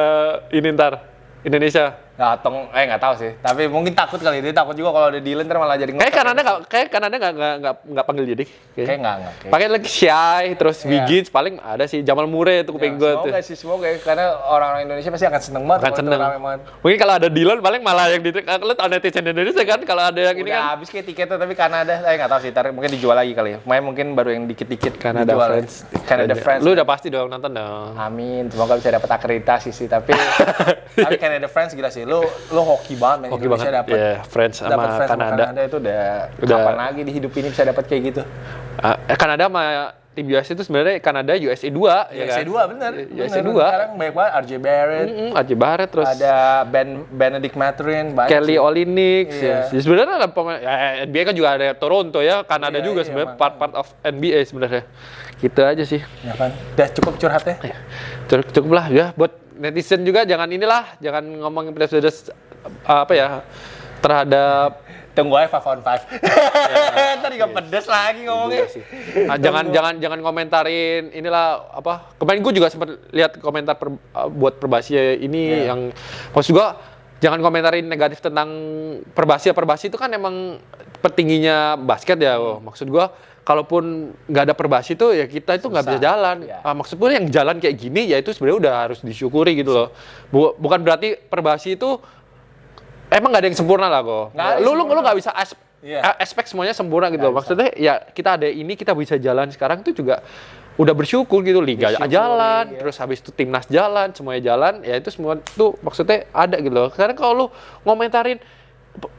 ini ntar Indonesia? Tong, eh nggak tahu sih. Tapi mungkin takut kali dia takut juga kalau ada Dylan ntar malah jadi Kayak Kanada nggak kayak Kanada nggak nggak nggak nggak panggil deh. Kayak nggak nggak. kayak- Pakai lagi Shy, terus Iya. Wiggins paling ada sih Jamal Murray itu kuping gue tuh. Semoga sih semoga ya. karena orang-orang Indonesia pasti akan seneng banget. Akan seneng. Mungkin kalau ada Dylan paling malah yang di lu tau netizen Indonesia kan kalau ada yang ini Udah kan habis kayak tiketnya tapi Kanada, eh nggak tahu sih. Ntar mungkin dijual lagi kali ya. Main mungkin baru yang dikit-dikit Kanada dijual ya. Friends. Canada Friends. Lu udah pasti dong nonton dong. Amin, semoga bisa dapat akreditasi sih. Tapi tapi Canada Friends gila sih. Lu lu hoki banget main Hoki Indonesia dapat. Iya, Friends sama Friends Kanada. Kanada itu udah, Udah. kapan lagi di hidup ini bisa dapat kayak gitu. Eh, Kanada sama tim US itu sebenarnya Kanada USA 2 ya USA kan? 2 bener. USA bener. 2. Sekarang banyak banget RJ Barrett, Mm, Aji Barrett terus ada Ben Benedict Mathurin, Kelly sih. Olynyk Iya. ya. Ya, sebenarnya ada pemain ya, NBA kan juga ada Toronto ya, Kanada Iya, juga iya, sebenarnya makanya. part part of NBA sebenarnya. Gitu aja sih. Ya kan? Udah cukup curhat ya? Ya, Cukup, cukup lah ya buat netizen juga jangan inilah, jangan ngomongin pedas-pedas uh, apa ya terhadap Tunggu aja 5 on 5. Ntar juga pedes lagi ngomongnya. Iya sih. Ah, jangan jangan jangan komentarin inilah apa kemarin gue juga sempat lihat komentar per- uh, buat perbasi ini Iya. yang maksud gua jangan komentarin negatif tentang perbasi ya perbasi itu kan emang petingginya basket ya Hmm. maksud gua kalaupun nggak ada perbasi itu ya kita itu nggak bisa jalan. Iya. Ah, maksud gue yang jalan kayak gini ya itu sebenarnya udah harus disyukuri gitu loh. Bu- bukan berarti perbasi itu emang nggak ada yang sempurna lah kok lu lu lu nggak bisa as- Iya. a- aspek semuanya sempurna gitu bisa. maksudnya ya kita ada ini kita bisa jalan sekarang itu juga udah bersyukur gitu. Liga Disyukuri, jalan ya. terus habis itu timnas jalan semuanya jalan ya itu semua tuh maksudnya ada gitu loh. Sekarang kalau lu ngomentarin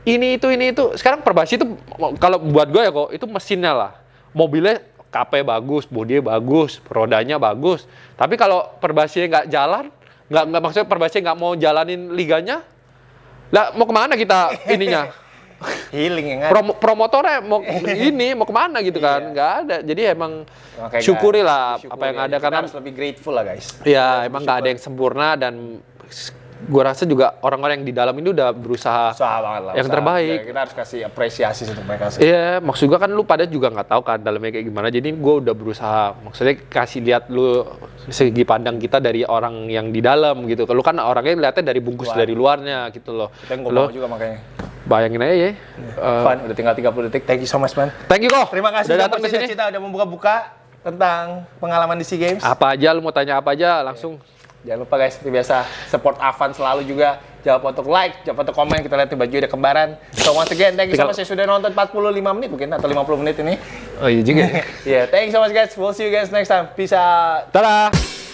ini itu ini itu sekarang perbasi itu kalau buat gue ya kok itu mesinnya lah mobilnya KP bagus bodinya bagus rodanya bagus. Tapi kalau perbasi nggak jalan nggak nggak maksudnya perbasi nggak mau jalanin liganya lah mau ke mana kita ininya? Healing ya kan? Promo, promotornya mau ini mau ke mana gitu kan? Iya. nggak ada. Jadi emang Makanya syukuri nggak- lah disyukuri apa yang ada Kita karena harus lebih grateful lah guys. ya emang nggak ada yang sempurna dan gua rasa juga orang-orang yang di dalam ini udah berusaha Usaha banget lah. yang usaha. terbaik. Ya, kita harus kasih apresiasi untuk mereka sih. Iya, maksud gua kan lu pada juga nggak tahu kan dalamnya kayak gimana. Jadi gua udah berusaha, maksudnya kasih lihat lu segi pandang kita dari orang yang di dalam gitu. Lu kan orangnya lihatnya dari bungkus Luar. dari luarnya gitu loh. Kita mau juga makanya. bayangin aja ya. eh, Fun, udah tinggal 30 detik. Thank you so much, man. thank you kok. Terima kasih udah datang ke sini. cerita udah membuka-buka tentang pengalaman di SEA Games. Apa aja lu mau tanya apa aja langsung. Jangan lupa guys, seperti biasa support Avan selalu juga. Jangan lupa untuk like, jangan lupa untuk komen. Kita lihat nih baju udah kembaran. So once again, thank you so much. Saya sudah nonton 45 menit mungkin atau 50 menit ini. Oh iya juga. Yeah, thank you so much guys. We'll see you guys next time. Peace out. Dadah.